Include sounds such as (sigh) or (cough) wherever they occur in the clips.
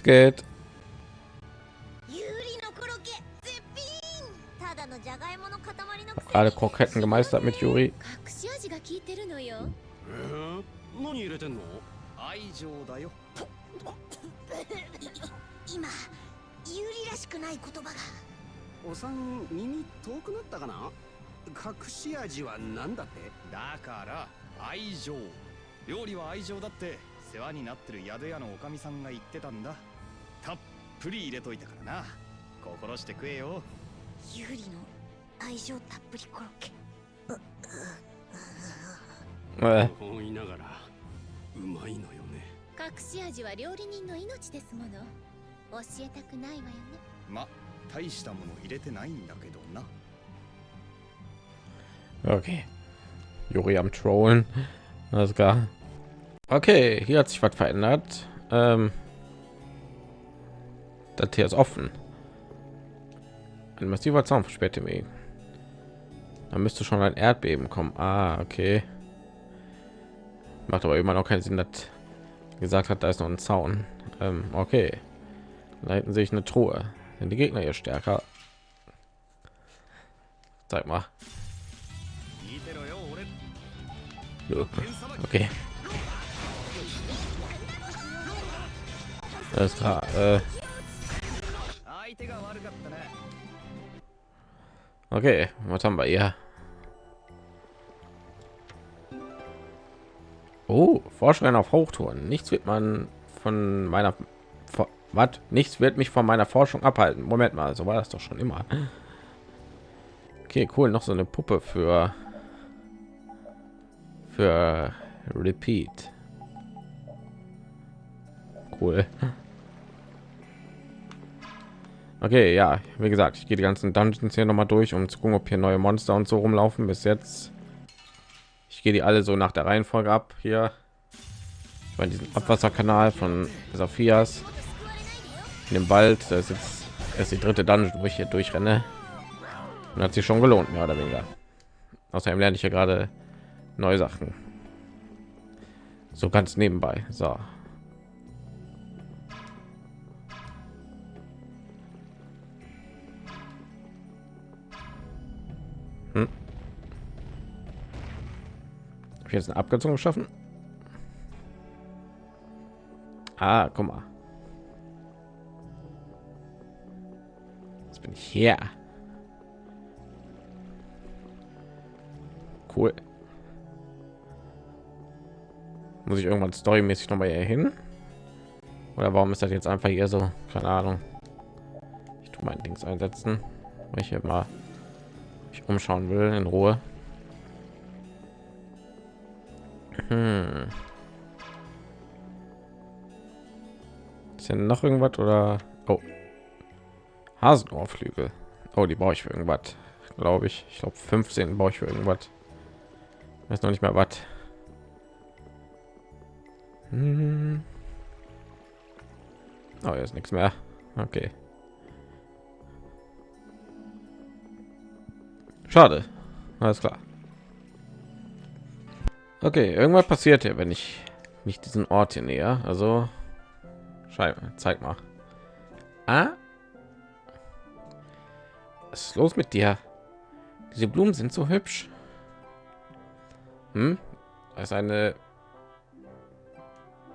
Es geht. ユーリのコロッケ絶品。ただのじゃがいもの塊のくせ Gerade Kroketten gemeistert mit Yuri. 隠し味が効いてるのよ。えー、何入れてんの？愛情だよ。今ユーリらしくない言葉が。お産耳遠くなったかな？隠し味は何だって？だから愛情。料理は愛情だって。世話になってる宿屋のおかみさんが言ってたんだぷり入れといたからな心して食えよユーリの愛情たっぷりコロッケ Äh, 思いながらうまいのよね隠し味は料理人の命ですもの教えたくないわよねま大したもの入れてないんだけどな okay. Yuri am Trollen. Alles klar. Okay, hier hat sich was verändert. Ähm, Das hier ist offen. Ein massiver Zaun versperrt den Weg. Da müsste schon ein Erdbeben kommen. Ah, okay. Macht aber immer noch keinen Sinn, dass gesagt hat, da ist noch ein Zaun. Ähm, okay. Leiten sich eine Truhe. Sind die Gegner hier stärker? Zeig mal. Okay. Alles klar. Äh okay, was haben wir hier? Oh, Forschung auf Hochtouren. Nichts wird man von meiner was? Nichts wird mich von meiner Forschung abhalten. Moment mal, so war das doch schon immer. Okay, cool. Noch so eine Puppe für für Repeat. Cool. Okay, ja, wie gesagt, ich gehe die ganzen Dungeons hier noch mal durch, um zu gucken, ob hier neue Monster und so rumlaufen. Bis jetzt, ich gehe die alle so nach der Reihenfolge ab. Hier, ich meine diesen Abwasserkanal von Sophias in dem Wald. Das ist jetzt erst die dritte Dungeon, wo ich hier durchrenne. Und hat sich schon gelohnt, mehr oder weniger. Außerdem lerne ich ja gerade neue Sachen. So ganz nebenbei. So. Ich jetzt eine Abkürzung geschaffen? Ah, guck mal. Jetzt bin ich hier. Cool. Muss ich irgendwann storymäßig noch mal hier hin? Oder warum ist das jetzt einfach hier so? Keine Ahnung. Ich tue mein Dings einsetzen, weil ich hier mal mich umschauen will in Ruhe. Hm. Ist hier noch irgendwas oder? Oh, Hasenohrflügel. Oh, die brauche ich für irgendwas, glaube ich. Ich glaube 15 brauche ich für irgendwas. Weiß noch nicht mehr was. Hm. Oh, jetzt nichts mehr. Okay. Schade. Alles klar. Okay, irgendwas passiert hier, wenn ich nicht diesen Ort hier näher. Also, Scheibe, zeig mal. Ah? Was ist los mit dir? Diese Blumen sind so hübsch. Hm? Das ist eine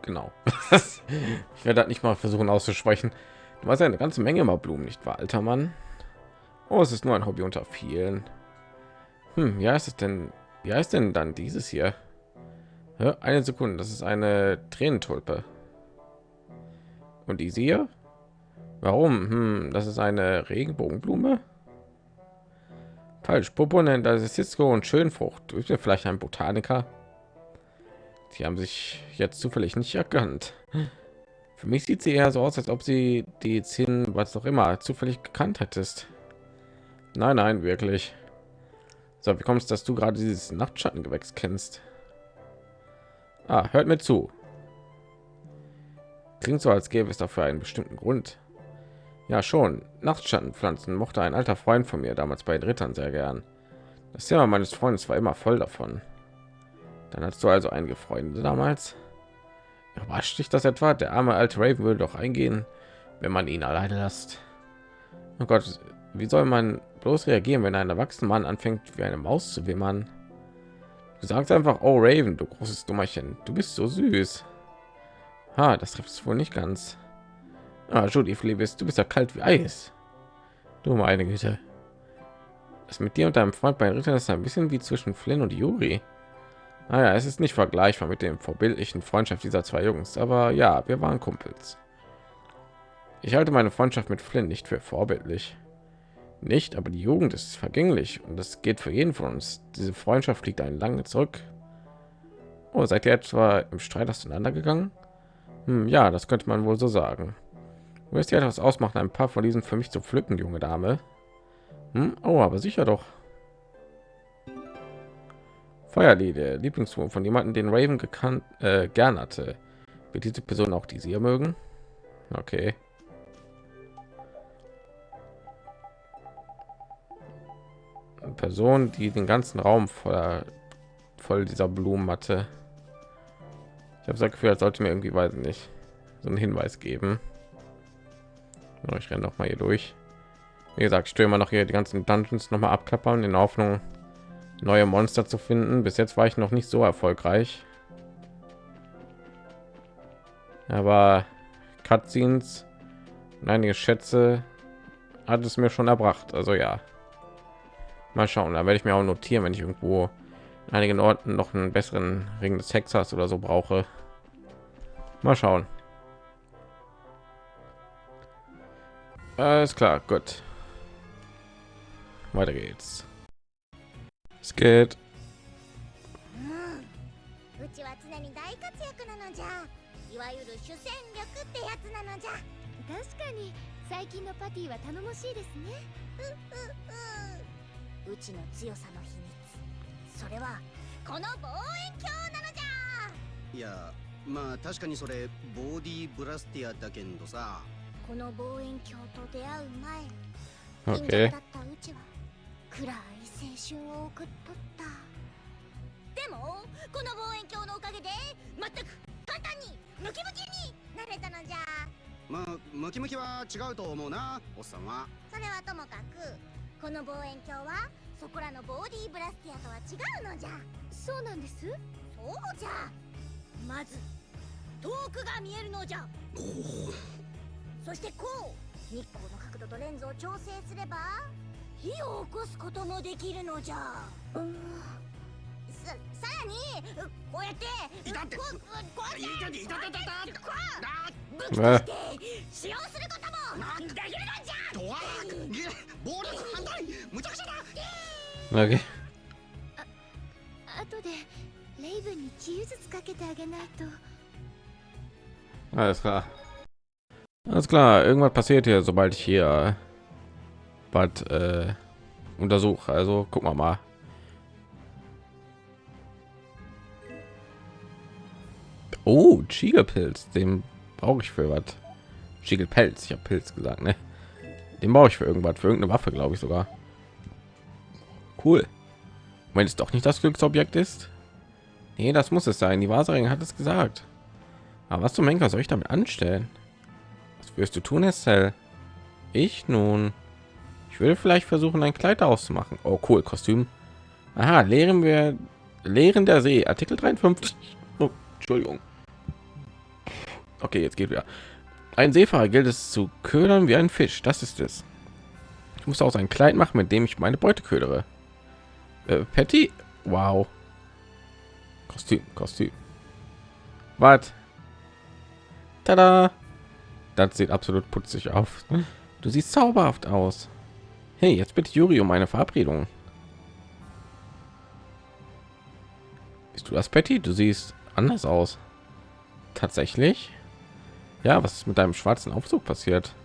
genau. (laughs) ich werde das nicht mal versuchen auszusprechen. Du hast eine ganze Menge mal Blumen, nicht wahr, alter Mann? Oh, es ist nur ein Hobby unter vielen. Hm, ja, ist es denn? Wie heißt denn dann dieses hier? Eine Sekunde, das ist eine Tränentulpe. Und diese hier? Warum? Hm, das ist eine Regenbogenblume. Falsch, Popo nennt das ist Cisco und Schönfrucht. Ist ja vielleicht ein Botaniker. Die haben sich jetzt zufällig nicht erkannt. Für mich sieht sie eher so aus, als ob sie die zehn, was auch immer, zufällig gekannt hättest. Nein, nein, wirklich. So, wie kommst dass du gerade dieses Nachtschattengewächs kennst? Ah, hört mir zu. Klingt so, als gäbe es dafür einen bestimmten Grund. Ja, schon. Nachtschattenpflanzen mochte ein alter Freund von mir damals bei den Rittern sehr gern. Das Thema meines Freundes war immer voll davon. Dann hast du also einige Freunde damals. Überrascht dich das etwa? Der arme alte Raven würde doch eingehen, wenn man ihn alleine lässt. Oh Gott, wie soll man bloß reagieren, wenn ein erwachsener Mann anfängt, wie eine Maus zu wimmern? Du sagst einfach, oh Raven, du großes Dummerchen, du bist so süß. Ha, das trifft es wohl nicht ganz. Ah, Judy, Liebes, du bist ja kalt wie Eis. Du meine Güte. Das mit dir und deinem Freund bei Ritter ist ein bisschen wie zwischen Flynn und Yuri. Naja, es ist nicht vergleichbar mit dem vorbildlichen Freundschaft dieser zwei Jungs, aber ja, wir waren Kumpels. Ich halte meine Freundschaft mit Flynn nicht für vorbildlich. Nicht, aber die Jugend ist vergänglich und das geht für jeden von uns. Diese Freundschaft liegt einen lange zurück. Oh, seid ihr etwa im Streit auseinandergegangen? Hm, ja, das könnte man wohl so sagen. Du wirst ja etwas ausmachen, ein paar von diesen für mich zu pflücken, junge Dame. Hm? Oh, aber sicher doch. Feuerlied, der Lieblingswurm von jemanden, den Raven gekannt, äh, gern hatte. Wird diese Person auch die sie mögen? Okay. Person, die den ganzen Raum voller voll dieser Blumen hatte. Ich habe das Gefühl, als sollte mir irgendwie weiß nicht so einen Hinweis geben. Ich renne noch mal hier durch. Wie gesagt, immer noch hier die ganzen Dungeons noch mal abklappern in Hoffnung, neue Monster zu finden. Bis jetzt war ich noch nicht so erfolgreich. Aber Cutscenes einige Schätze hat es mir schon erbracht. Also ja. Mal schauen, da werde ich mir auch notieren, wenn ich irgendwo in einigen Orten noch einen besseren Ring des Hexers oder so brauche. Mal schauen. Alles klar, gut. Weiter geht's. Es geht. うちの強さの秘密。それはこの望遠鏡なのじゃ。いやまあ確かにそれボディブラスティアだけどさ。この望遠鏡と出会う前貧 Okay. 弱だったうちは暗い青春を送っとった。でもこの望遠鏡のおかげで全く簡単にムキムキになれたのじゃ。まあムキムキは違うと思うなおっさんは。それはともかくこの望遠鏡はそこらのボディブラスティアとは違うのじゃ。そうなんです？そうじゃ。まず遠くが見えるのじゃ。そしてこう日光の角度とレンズを調整すれば火を起こすこともできるのじゃ。ささらにうこうやっていたってこうこうやっていたいたいたいたいたこうあ武器として使用することもできるのじゃとわ暴力反対むちゃくちゃだ Okay. 後でレイブンに治癒術かけてあげないと Alles klar. Alles klar. Irgendwas passiert hier, sobald ich hier was äh, untersuche. Also gucken wir mal. Oh, Schiegelpilz. Den brauche ich für was. Schiegelpelz. Ich habe Pilz gesagt, ne? Den brauche ich für irgendwas, für irgendeine Waffe, glaube ich sogar. Cool. Wenn es doch nicht das Glücksobjekt ist. Nee, das muss es sein. Die Wahrsagerin hat es gesagt. Aber was zum Henker soll ich damit anstellen? Was wirst du tun, Estelle? Ich nun. Ich würde vielleicht versuchen, ein Kleid auszumachen. Oh, cool, Kostüm. Aha, lehren wir Lehren der See, Artikel 53. Oh, Entschuldigung. Okay, jetzt geht wieder. Ein Seefahrer gilt es zu ködern wie ein Fisch. Das ist es. Ich muss auch ein Kleid machen, mit dem ich meine Beute ködere. Äh, Patty? Wow. Kostüm, Kostüm. Was? Tada! Das sieht absolut putzig aus. Du siehst zauberhaft aus. Hey, jetzt bitte Juri um eine Verabredung. Bist du das, Patty? Du siehst anders aus. Tatsächlich? Ja, was ist mit deinem schwarzen Aufzug passiert?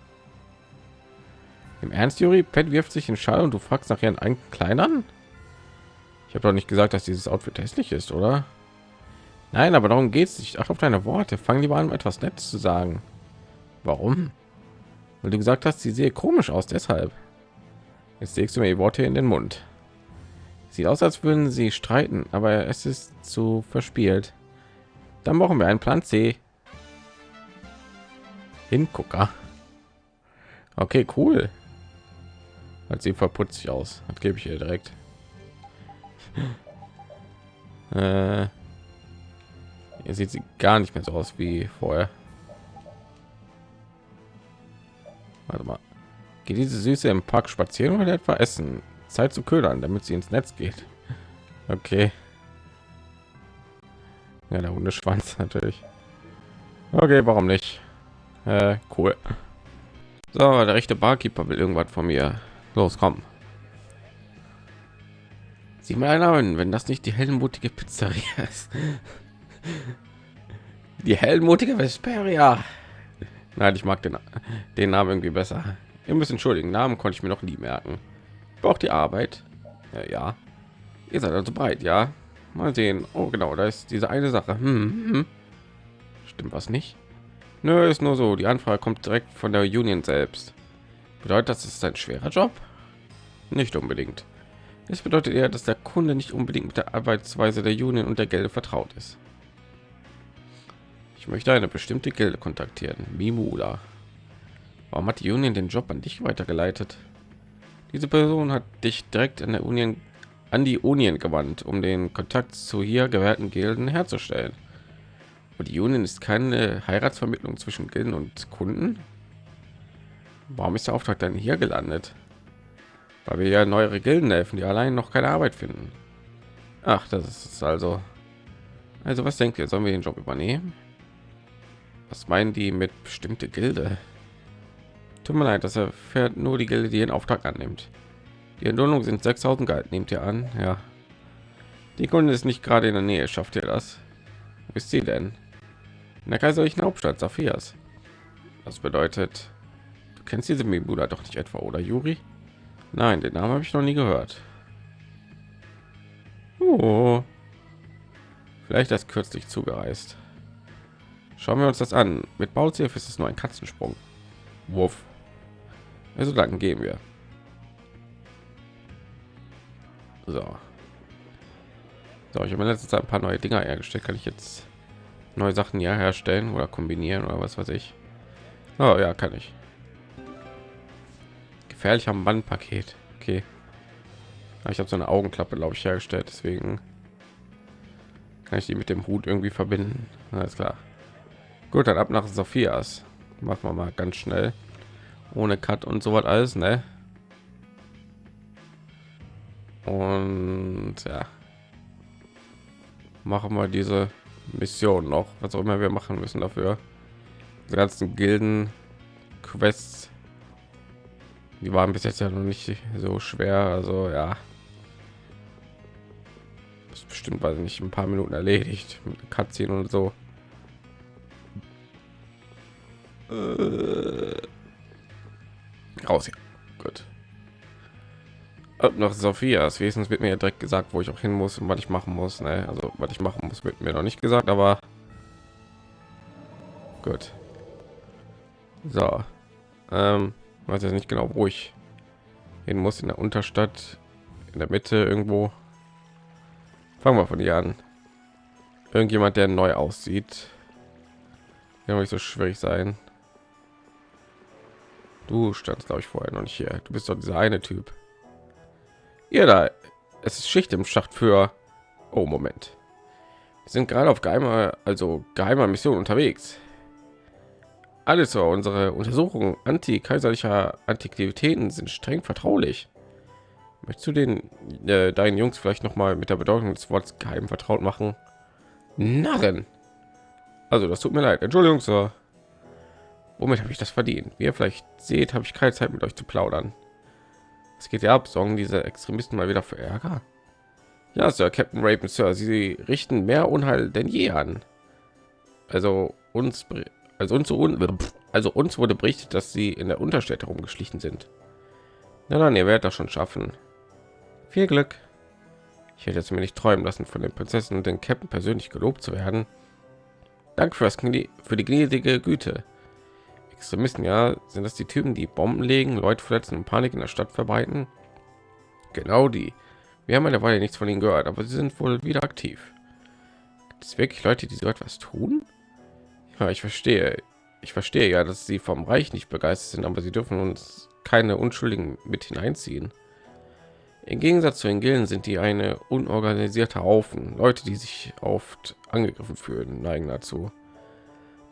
Im Ernst, Juri? Pat wirft sich in Schall und du fragst nach ihren eigenen Kleidern? Ich habe doch nicht gesagt, dass dieses Outfit hässlich ist, oder? Nein, aber darum geht es nicht. Ach auf deine Worte. Fang lieber an, etwas Nettes zu sagen. Warum? Weil du gesagt hast, sie sehe komisch aus, deshalb. Jetzt legst du mir die Worte in den Mund. Sieht aus, als würden sie streiten, aber es ist zu verspielt. Dann brauchen wir einen Plan C. Hingucker. Okay, cool. Hat sie verputzt sich aus. Das gebe ich ihr direkt. (laughs) äh, hier sieht sie gar nicht mehr so aus wie vorher. Warte mal. Geht diese Süße im Park spazieren oder etwa essen? Zeit zu ködern, damit sie ins Netz geht. (laughs) Okay. Ja, der Hundeschwanz (laughs) natürlich. Okay, warum nicht? Äh, cool. So, der rechte Barkeeper will irgendwas von mir. Los, komm. Sieh mal einer an, wenn das nicht die heldenmutige Pizzeria (laughs) ist. Die heldenmutige Vesperia. Nein, ich mag den, den Namen irgendwie besser. Ihr müsst entschuldigen, Namen konnte ich mir noch nie merken. Braucht die Arbeit? Ja, ja. Ihr seid also bereit, ja? Mal sehen. Oh, genau, da ist diese eine Sache. Hm, hm. Stimmt was nicht? Nö, ist nur so. Die Anfrage kommt direkt von der Union selbst. Bedeutet das, ist ein schwerer Job? Nicht unbedingt. Es bedeutet eher, dass der Kunde nicht unbedingt mit der Arbeitsweise der Union und der Gilde vertraut ist. Ich möchte eine bestimmte Gilde kontaktieren. Mimula. Warum hat die Union den Job an dich weitergeleitet? Diese Person hat dich direkt an der Union an die Union gewandt, um den Kontakt zu hier gewährten Gilden herzustellen. Und die Union ist keine Heiratsvermittlung zwischen Gilden und Kunden. Warum ist der Auftrag dann hier gelandet? Weil wir ja neuere Gilden helfen, die allein noch keine Arbeit finden. Ach, das ist also. Also was denkt ihr? Sollen wir den Job übernehmen? Was meinen die mit bestimmte Gilde? Tut mir leid, dass er fährt nur die Gilde, die den Auftrag annimmt. Die Entlohnung sind 6000 Geld, nehmt ihr an? Ja. Die Kunde ist nicht gerade in der Nähe, schafft ihr das? Wo ist sie denn? In der kaiserlichen Hauptstadt Saphias. Das bedeutet, du kennst diese Mibuda doch nicht etwa, oder Juri? Nein, den Namen habe ich noch nie gehört. Oh. Vielleicht erst kürzlich zugereist. Schauen wir uns das an. Mit Bauziel ist es nur ein Katzensprung. Wurf. Also dann gehen wir. So. So, ich habe in letzter Zeit ein paar neue Dinger hergestellt. Kann ich jetzt neue Sachen ja herstellen oder kombinieren oder was weiß ich. Oh ja, kann ich. Gefährlicher Bandpaket. Okay. Ich habe so eine Augenklappe, glaube ich, hergestellt. Deswegen kann ich die mit dem Hut irgendwie verbinden. Alles klar. Gut, dann ab nach Sophias. Machen wir mal ganz schnell. Ohne Cut und so was alles, ne? Und ja. Machen wir diese Mission noch, was auch immer wir machen müssen dafür. Die ganzen Gilden Quests die waren bis jetzt ja noch nicht so schwer, also ja. Ist bestimmt weiß nicht ein paar Minuten erledigt mit Cutscene und so. Äh, raus hier. Gut. Ab nach Sophias. Wesens wird mir ja direkt gesagt, wo ich auch hin muss und was ich machen muss. Ne? Also was ich machen muss, wird mir noch nicht gesagt, aber gut. So. Ähm, weiß jetzt nicht genau, wo ich hin muss in der Unterstadt, in der Mitte irgendwo. Fangen wir von hier an. Irgendjemand, der neu aussieht. Ja, nicht so schwierig sein. Du standst, glaube ich, vorher noch nicht hier. Du bist doch dieser eine Typ. Ihr da, es ist Schicht im Schacht für. Oh, Moment. Wir sind gerade auf geheimer, also geheimer Mission unterwegs. Alles so, unsere Untersuchungen anti-kaiserlicher Antiquitäten sind streng vertraulich. Möchtest du den äh, deinen Jungs vielleicht noch mal mit der Bedeutung des Wortes geheim vertraut machen? Narren. Also, das tut mir leid. Entschuldigung, Sir. Womit habe ich das verdient? Wie ihr vielleicht seht, habe ich keine Zeit mit euch zu plaudern. Es geht ja ab, sorgen diese Extremisten mal wieder für Ärger. Ja, Sir, Captain Raven, Sir, sie richten mehr Unheil denn je an. Also uns, also uns, also uns wurde berichtet, dass sie in der Unterstädte rumgeschlichen sind. Na dann, ihr werdet das schon schaffen. Viel Glück. Ich hätte jetzt mir nicht träumen lassen, von den Prinzessinnen und den Captain persönlich gelobt zu werden. Danke für das für die gnädige Güte. Extremisten, ja, sind das die Typen, die Bomben legen, Leute verletzen und Panik in der Stadt verbreiten? Genau die. Wir haben eine Weile nichts von ihnen gehört, aber sie sind wohl wieder aktiv. Gibt es wirklich Leute, die so etwas tun? Ja, ich verstehe. ich verstehe ja, dass sie vom Reich nicht begeistert sind, aber sie dürfen uns keine Unschuldigen mit hineinziehen. Im Gegensatz zu den Gilden sind die eine unorganisierte Haufen, Leute, die sich oft angegriffen fühlen, neigen dazu.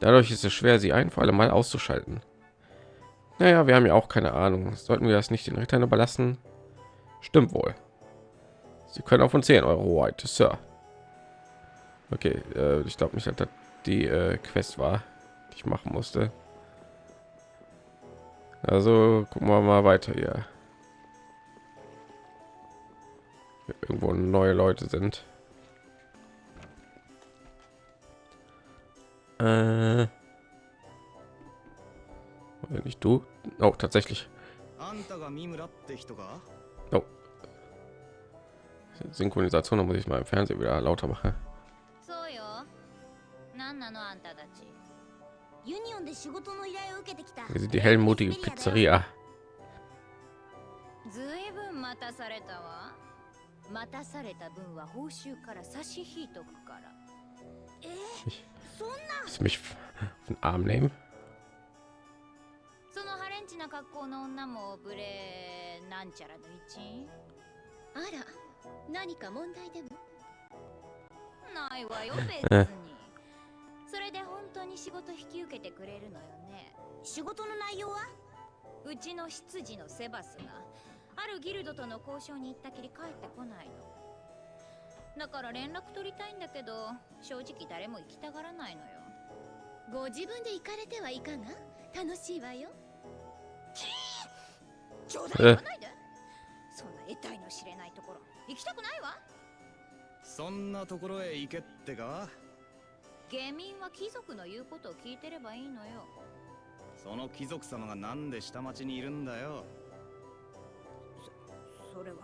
Dadurch ist es schwer, sie ein für alle Mal auszuschalten. Naja, wir haben ja auch keine Ahnung. Sollten wir das nicht den Rittern überlassen? Stimmt wohl. Sie können auf uns 10 Euro Hoheit, Sir. Okay, äh, ich glaube nicht, dass das die äh, Quest war, die ich machen musste. Also gucken wir mal weiter hier. Irgendwo neue Leute sind. Äh, nicht du? Oh, tatsächlich. あんたが三村って人か Oh. Synchronisation, da muss ich mal im Fernsehen wieder lauter machen. そうよ何なのあんたたちユニオンで仕事の依頼を受けてきた Wir sind die heldenmutige Pizzeria. ずいぶん待たされたわ待たされた分は報酬から差し引いとくからえそんな Willst du mich auf den Arm nehmen? そのハレンチな格好の女もブレなんちゃらの一員？あら何か問題でも？ないわよ (laughs) 別に。それで本当に仕事引き受けてくれるのよね。仕事の内容は？うちの執事のセバスがあるギルドとの交渉に行ったきり帰ってこないのだから連絡取りたいんだけど正直誰も行きたがらないのよ。ご自分で行かれてはいかが？楽しいわよ。冗談え言わないで。そんな得体の知れないところ。行きたくないわ。そんなところへ行けってか？下民は貴族の言うことを聞いてればいいのよ。その貴族様がなんで下町にいるんだよ？それは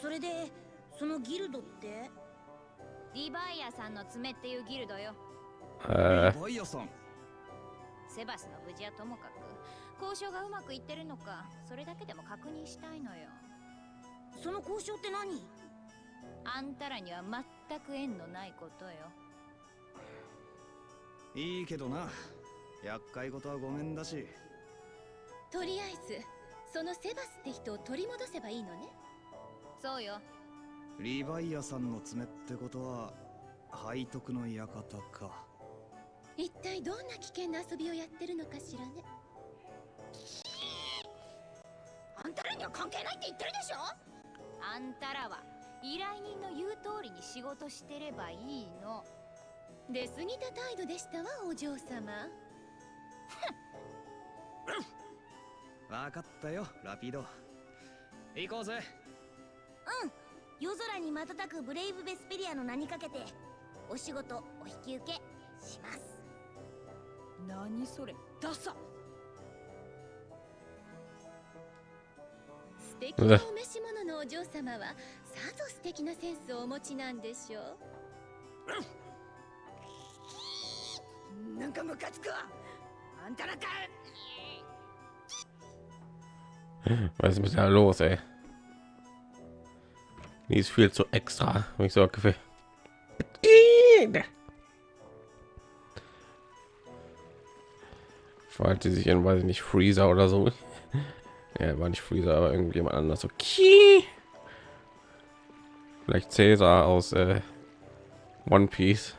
それでそのギルドって？リヴァイアさんの爪っていうギルドよ。äh, バイアさん。セバスの無事はともかく。交渉がうまくいってるのかそれだけでも確認したいのよ。その交渉って何？あんたらには全く縁のないことよ。いいけどな。厄介事はごめんだし。とりあえずそのセバスって人を取り戻せばいいのね？そうよ。リヴァイアさんの爪ってことは背徳の館か。一体どんな危険な遊びをやってるのかしらね？あんたらには関係ないって言ってるでしょ？あんたらは依頼人の言う通りに仕事してればいいの。出過ぎた態度でしたわお嬢様 (laughs) わかったよラピード。行こうぜ。夜空に瞬くブレイブ・ベスペリアの名にかけてお仕事お引き受けします。何それダサ。素敵なお召し物のお嬢様はさぞ素敵なセンスをお持ちなんでしょう。なんかムカつくわ。あんたらか was ist mit der los, ey? Die ist viel zu extra, ich so Gefühl. Verhalte sich in, weiß ich nicht, Freezer oder so. Ja, war nicht Freezer, aber irgendjemand anders. Ki. Vielleicht Cäsar aus äh, One Piece.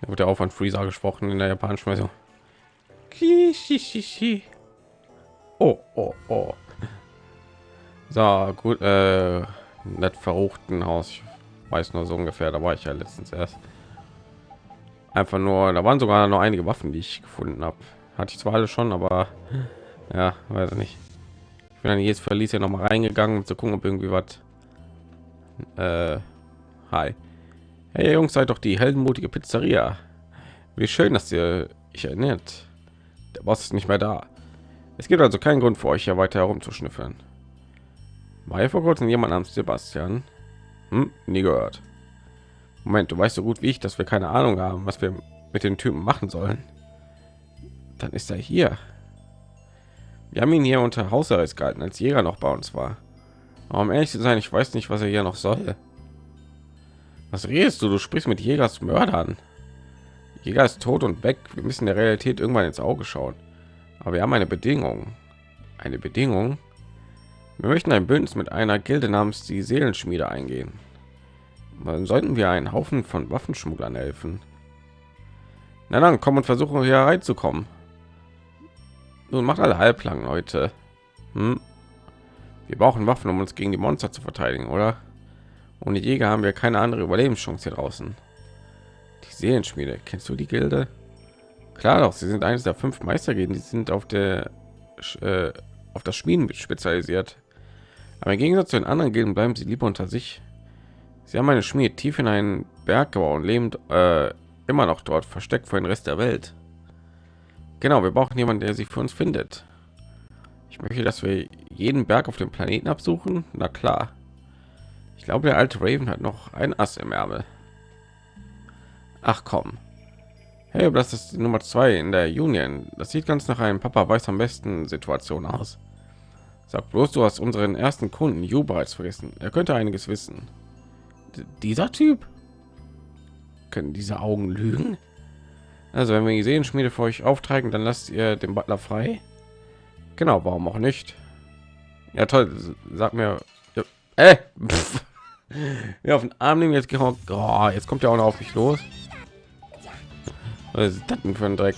Da wird ja auch von Freezer gesprochen in der japanischen Version. Oh, oh, oh. So, gut, äh, nett verruchten Haus. Ich weiß nur so ungefähr, da war ich ja letztens erst. Einfach nur, da waren sogar noch einige Waffen, die ich gefunden habe. Hatte ich zwar alle schon, aber ja, weiß ich nicht. Ich bin dann jetzt verließ ja noch mal reingegangen, um zu gucken, ob irgendwie was. Äh, hi. Hey Jungs, seid doch die heldenmutige Pizzeria. Wie schön, dass ihr ich erinnert. Der Boss ist nicht mehr da. Es gibt also keinen Grund für euch hier weiter herumzuschnüffeln. War hier vor kurzem jemand namens Sebastian? Hm, nie gehört. Moment, du weißt so gut wie ich, dass wir keine Ahnung haben, was wir mit den Typen machen sollen. Dann ist er hier. Wir haben ihn hier unter Hausarrest gehalten, als Jäger noch bei uns war. Aber um ehrlich zu sein, ich weiß nicht, was er hier noch soll. Was redest du? Du sprichst mit Jägers Mördern. Jäger ist tot und weg. Wir müssen der Realität irgendwann ins Auge schauen. Aber wir haben eine Bedingung. Eine Bedingung? Wir möchten ein Bündnis mit einer Gilde namens die Seelenschmiede eingehen. Dann sollten wir einen Haufen von Waffenschmugglern helfen. Na dann, komm und versuchen hier reinzukommen. Nun macht alle halblang, Leute. Hm? Wir brauchen Waffen, um uns gegen die Monster zu verteidigen, oder? Ohne Jäger haben wir keine andere Überlebenschance hier draußen. Die Seelenschmiede, kennst du die Gilde? Klar doch, sie sind eines der fünf Meistergilden, die sind auf der äh, auf das Schmieden spezialisiert. Aber im Gegensatz zu den anderen Gilden bleiben sie lieber unter sich. Sie haben eine Schmiede tief in einen Berg gebaut und leben äh, immer noch dort, versteckt vor den Rest der Welt. Genau, wir brauchen jemanden, der sie für uns findet. Ich möchte, dass wir jeden Berg auf dem Planeten absuchen. Na klar. Ich glaube, der alte Raven hat noch ein Ass im Ärmel. Ach komm. Hey, das ist die Nummer zwei in der Union. Das sieht ganz nach einem Papa weiß am besten Situation aus. Sag bloß, du hast unseren ersten Kunden Ju bereits vergessen. Er könnte einiges wissen. D dieser Typ? Können diese Augen lügen? Also, wenn wir die Sehenschmiede für euch auftreiben, dann lasst ihr den Butler frei. Genau, warum auch nicht? Ja, toll. Sag mir. Ja, äh, (laughs) ja, auf den Arm nehmen jetzt. Oh, jetzt kommt ja auch noch auf mich los. Was ist das denn für ein Dreck?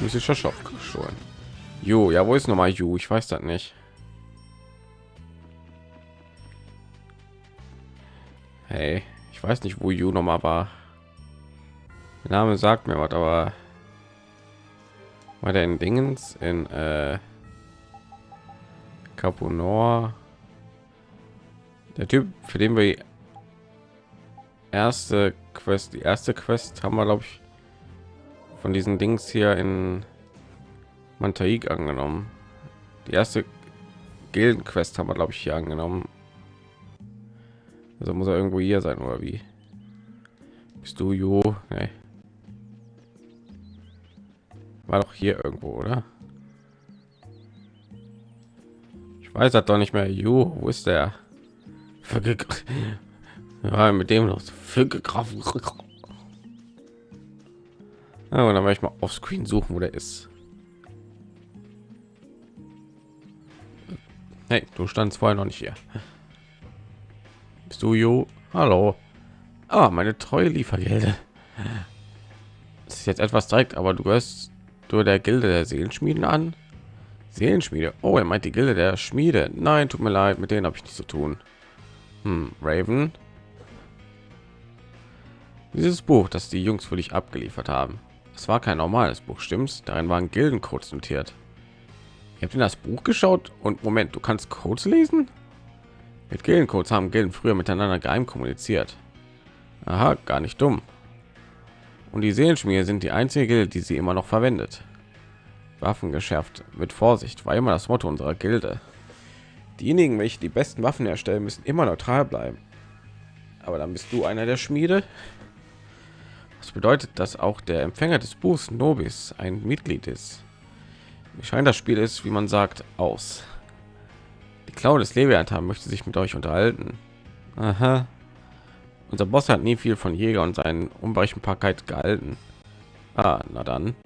Muss ich schon schon. Jo, ja, wo ist noch mal Ju? Ich weiß das nicht. Hey, ich weiß nicht, wo Ju noch mal war. Der Name sagt mir was, aber war der in Dingens in äh, Caponor? Der Typ, für den wir erste Quest, die erste Quest haben wir, glaube ich, von diesen Dings hier in Mantaik angenommen. Die erste Gildenquest haben wir, glaube ich, hier angenommen. Also muss er irgendwo hier sein oder wie? Bist du Jo? Nee. War doch hier irgendwo, oder? Ich weiß das doch nicht mehr. Jo, wo ist der? (laughs) Ja, mit dem los. Ja, und dann werde ich mal auf Screen suchen, wo der ist. Hey, du standst vorher noch nicht hier. Bist du Jo? Hallo. Ah, meine treue Liefergelde. Das ist jetzt etwas direkt, aber du gehörst du der Gilde der Seelenschmieden an. Seelenschmiede. Oh, er meint die Gilde der Schmiede. Nein, tut mir leid, mit denen habe ich nichts zu tun. Hm, Raven. Dieses Buch, das die Jungs für dich abgeliefert haben. Es war kein normales Buch, stimmt's? Darin waren Gildencodes notiert. Ihr habt in das Buch geschaut und Moment, du kannst Codes lesen? Mit Gildencodes haben Gilden früher miteinander geheim kommuniziert. Aha, gar nicht dumm. Und die Seelenschmiede sind die einzige die sie immer noch verwendet. Waffen geschärft mit Vorsicht war immer das Motto unserer Gilde. Diejenigen, welche die besten Waffen herstellen, müssen immer neutral bleiben. Aber dann bist du einer der Schmiede. Das bedeutet, dass auch der Empfänger des Buchs Nobis ein Mitglied ist. Wie scheint das Spiel ist, wie man sagt, aus. Die Klaue des Leviathan möchte sich mit euch unterhalten. Aha. Unser Boss hat nie viel von Jäger und seinen Unberechenbarkeit gehalten. Ah, na dann.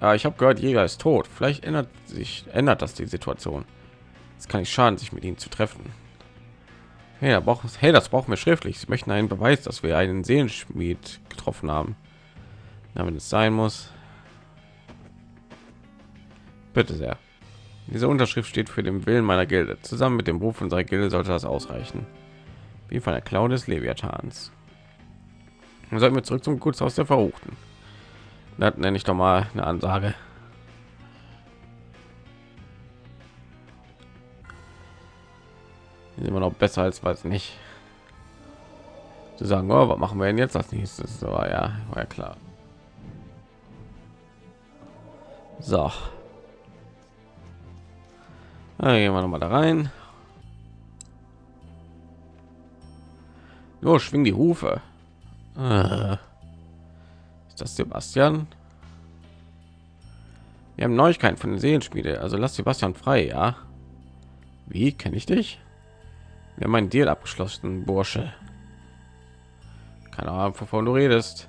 Ah, ich habe gehört, Jäger ist tot. Vielleicht ändert sich ändert das die Situation. Es kann nicht schaden, sich mit ihnen zu treffen. Hey, braucht, hey, das brauchen wir schriftlich. Sie möchten einen Beweis, dass wir einen Seelenschmied getroffen haben. Wenn es sein muss. Bitte sehr. Diese Unterschrift steht für den Willen meiner Gilde. Zusammen mit dem Ruf unserer Gilde sollte das ausreichen. Wie von der Clown des Leviathans. Dann sollten wir zurück zum Gutshaus der Verruchten. Das nenne ich doch mal eine Ansage. Immer noch besser als was nicht zu sagen oh, was machen wir denn jetzt als nächstes so ja war ja klar so dann gehen wir noch mal da rein Los, schwing die Hufe. Äh. Ist das Sebastian? Wir haben Neuigkeiten von den Seelenspiele, also lass Sebastian frei, ja? Wie kenne ich dich? Wir haben einen Deal abgeschlossen, Bursche. Keine Ahnung, wovon du redest.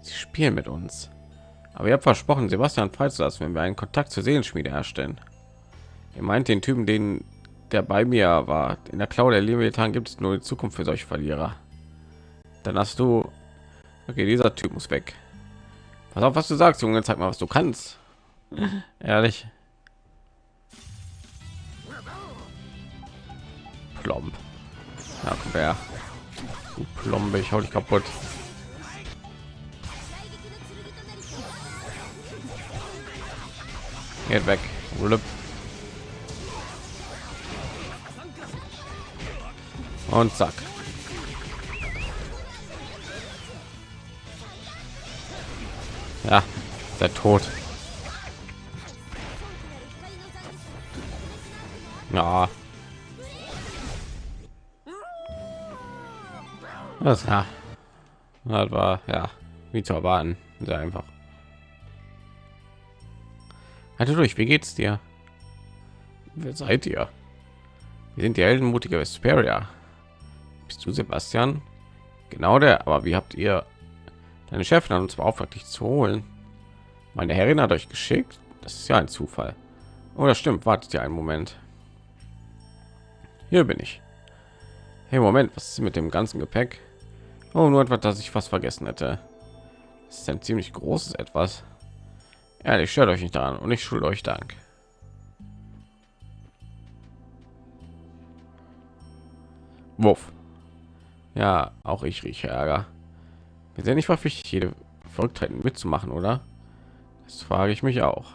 Sie spielen mit uns. Aber ihr habt versprochen, Sebastian freizulassen, wenn wir einen Kontakt zur Seelenschmiede herstellen. Ihr meint den Typen, den der bei mir war. In der Klau der Leviathan gibt es nur die Zukunft für solche Verlierer. Dann hast du... Okay, dieser Typ muss weg. Pass auf, was du sagst, Junge. Zeig mal, was du kannst. (laughs) Ehrlich. Plomb. Ja, komm her. Du ich hau dich kaputt. Geht weg. Rülp. Und zack. Ja, der Tod. Ja. Das, ja. das war ja wie zu erwarten. Sehr einfach. Halte durch, wie geht's dir? Wer seid ihr? Wir sind die heldenmutige Vesperia. Bist du Sebastian? Genau der, aber wie habt ihr deine Chefin hat uns beauftragt, dich zu holen? Meine Herrin hat euch geschickt. Das ist ja ein Zufall. Oh, das stimmt. Wartet ihr einen Moment. Hier bin ich. Hey, Moment, was ist mit dem ganzen Gepäck? Oh, nur etwas, das ich fast vergessen hätte. Das ist ein ziemlich großes etwas. Ehrlich, stört euch nicht daran und ich schulde euch Dank. Wuff. Ja, auch ich rieche Ärger. Wir sind nicht verpflichtet, jede Verrücktheiten mitzumachen, oder? Das frage ich mich auch.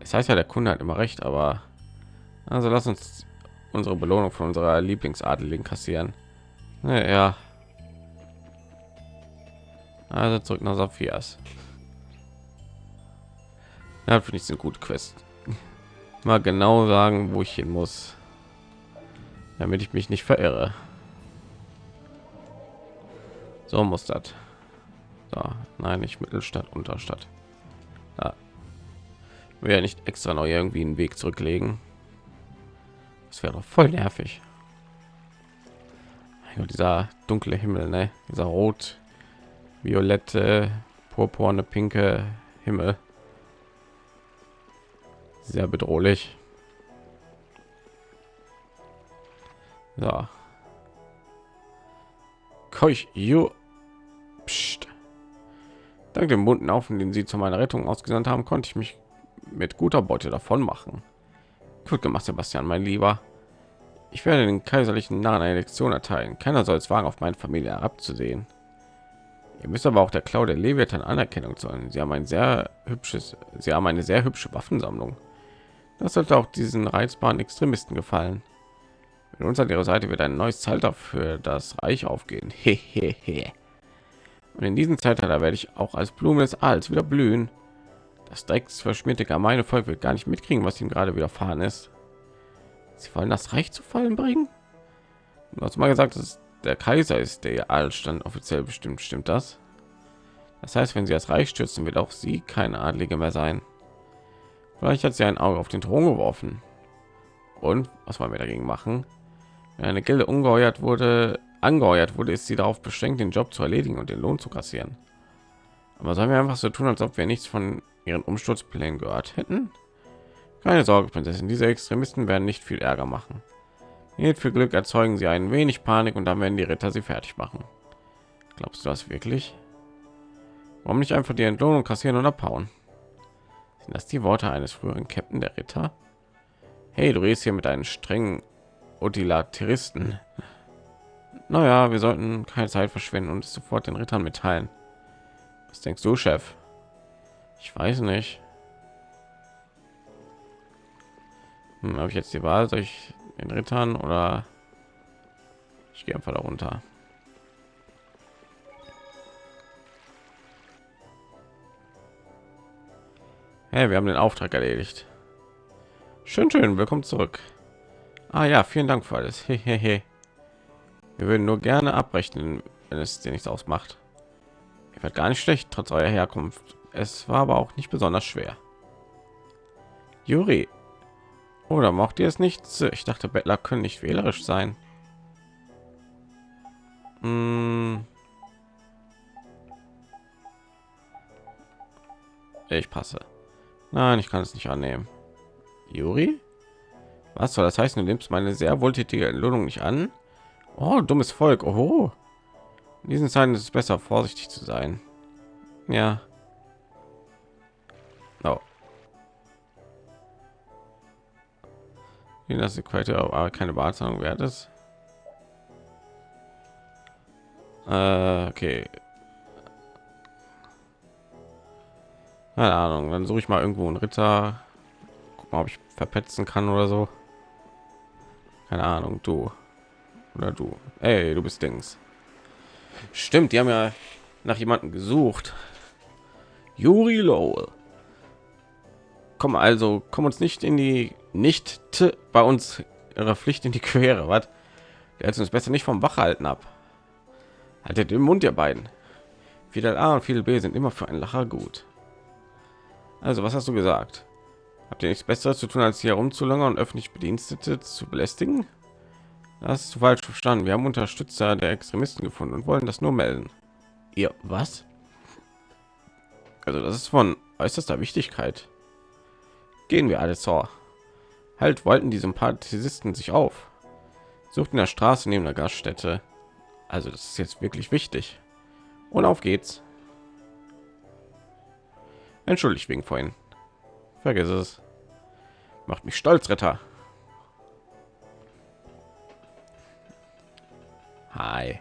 Es heißt ja, der Kunde hat immer recht, aber also lass uns unsere Belohnung von unserer Lieblingsadeligen kassieren. Ja. Also zurück nach Sophias. Ja, finde ich eine gute Quest. (laughs) Mal genau sagen, wo ich hin muss, damit ich mich nicht verirre. So muss das. So, nein, nicht Mittelstadt, Unterstadt. Ja. Wir ja nicht extra noch irgendwie einen Weg zurücklegen. Das wäre doch voll nervig. Ja, dieser dunkle Himmel, ne? Dieser rot, violette, purpurne, pinke Himmel. Sehr bedrohlich. So. Keuch, you. Psst. Dank dem bunten Haufen, den sie zu meiner Rettung ausgesandt haben, konnte ich mich mit guter Beute davon machen. Gut gemacht, Sebastian, mein Lieber. Ich werde den kaiserlichen Narren eine Lektion erteilen. Keiner soll es wagen, auf meine Familie herabzusehen. Ihr müsst aber auch der Klau der Leviathan Anerkennung zollen. Sie haben ein sehr hübsches, sie haben eine sehr hübsche Waffensammlung. Das sollte auch diesen reizbaren Extremisten gefallen. Mit uns an ihrer Seite wird ein neues Zeitalter für das Reich aufgehen. (laughs) Und in diesem Zeitalter werde ich auch als Blume des Aals wieder blühen. Das Drecks verschmierte gemeine Volk wird gar nicht mitkriegen, was ihm gerade widerfahren ist. Sie wollen das Reich zu fallen bringen? Hast mal gesagt, dass der Kaiser ist, der Adelsstand offiziell bestimmt. Stimmt das? Das heißt, wenn sie das Reich stürzen, wird auch sie keine Adlige mehr sein. Vielleicht hat sie ein Auge auf den Thron geworfen. Und was wollen wir dagegen machen? Wenn eine Gilde ungeheuert wurde, angeheuert wurde, ist sie darauf beschränkt, den Job zu erledigen und den Lohn zu kassieren. Aber sollen wir einfach so tun, als ob wir nichts von ihren Umsturzplänen gehört hätten? Keine Sorge, Prinzessin, diese Extremisten werden nicht viel Ärger machen. Nicht für Glück erzeugen sie ein wenig Panik und dann werden die Ritter sie fertig machen. Glaubst du das wirklich? Warum nicht einfach die Entlohnung kassieren und abhauen? Sind das die Worte eines früheren Captain der Ritter? Hey, du redest hier mit einem strengen Utilateristen. Naja, wir sollten keine Zeit verschwenden und es sofort den Rittern mitteilen. Was denkst du, Chef? Ich weiß nicht. Hm, Habe ich jetzt die Wahl, soll ich den Rittern oder ich gehe einfach darunter. Hey, wir haben den Auftrag erledigt. Schön, schön, willkommen zurück. Ah ja, vielen Dank für alles. Hehehe. Wir würden nur gerne abrechnen, wenn es dir nichts ausmacht. Ihr wird gar nicht schlecht, trotz eurer Herkunft. Es war aber auch nicht besonders schwer. Juri. Oder macht ihr es nicht? Ich dachte, Bettler können nicht wählerisch sein. Mm. Ich passe. Nein, ich kann es nicht annehmen. Juri? Was soll das heißen? Du nimmst meine sehr wohltätige Entlohnung nicht an? Oh, dummes Volk. Oh. In diesen Zeiten ist es besser, vorsichtig zu sein. Ja. Oh. Das ist aber keine Bezahlung wert ist. Äh, okay. Keine Ahnung, dann suche ich mal irgendwo einen Ritter. Guck mal, ob ich verpetzen kann oder so. Keine Ahnung, du oder du. Ey, du bist Dings. Stimmt, die haben ja nach jemanden gesucht. Juri Lowell. Komm also, komm uns nicht in die nicht bei uns ihrer Pflicht in die Quere. Was? Wir hätten uns besser nicht vom Wach halten ab. Haltet den Mund, ihr beiden. Fidel A und Fidel B sind immer für einen Lacher gut. Also, was hast du gesagt? Habt ihr nichts Besseres zu tun, als hier rumzulangern und öffentlich Bedienstete zu belästigen? Das ist falsch verstanden. Wir haben Unterstützer der Extremisten gefunden und wollen das nur melden. Ihr was? Also das ist von äußerster Wichtigkeit. Gehen wir alle zur. Halt wollten die Sympathisisten sich auf. Sucht in der Straße neben der Gaststätte. Also das ist jetzt wirklich wichtig. Und auf geht's. Entschuldigt wegen vorhin. Vergiss es. Macht mich stolz, Ritter. Hi.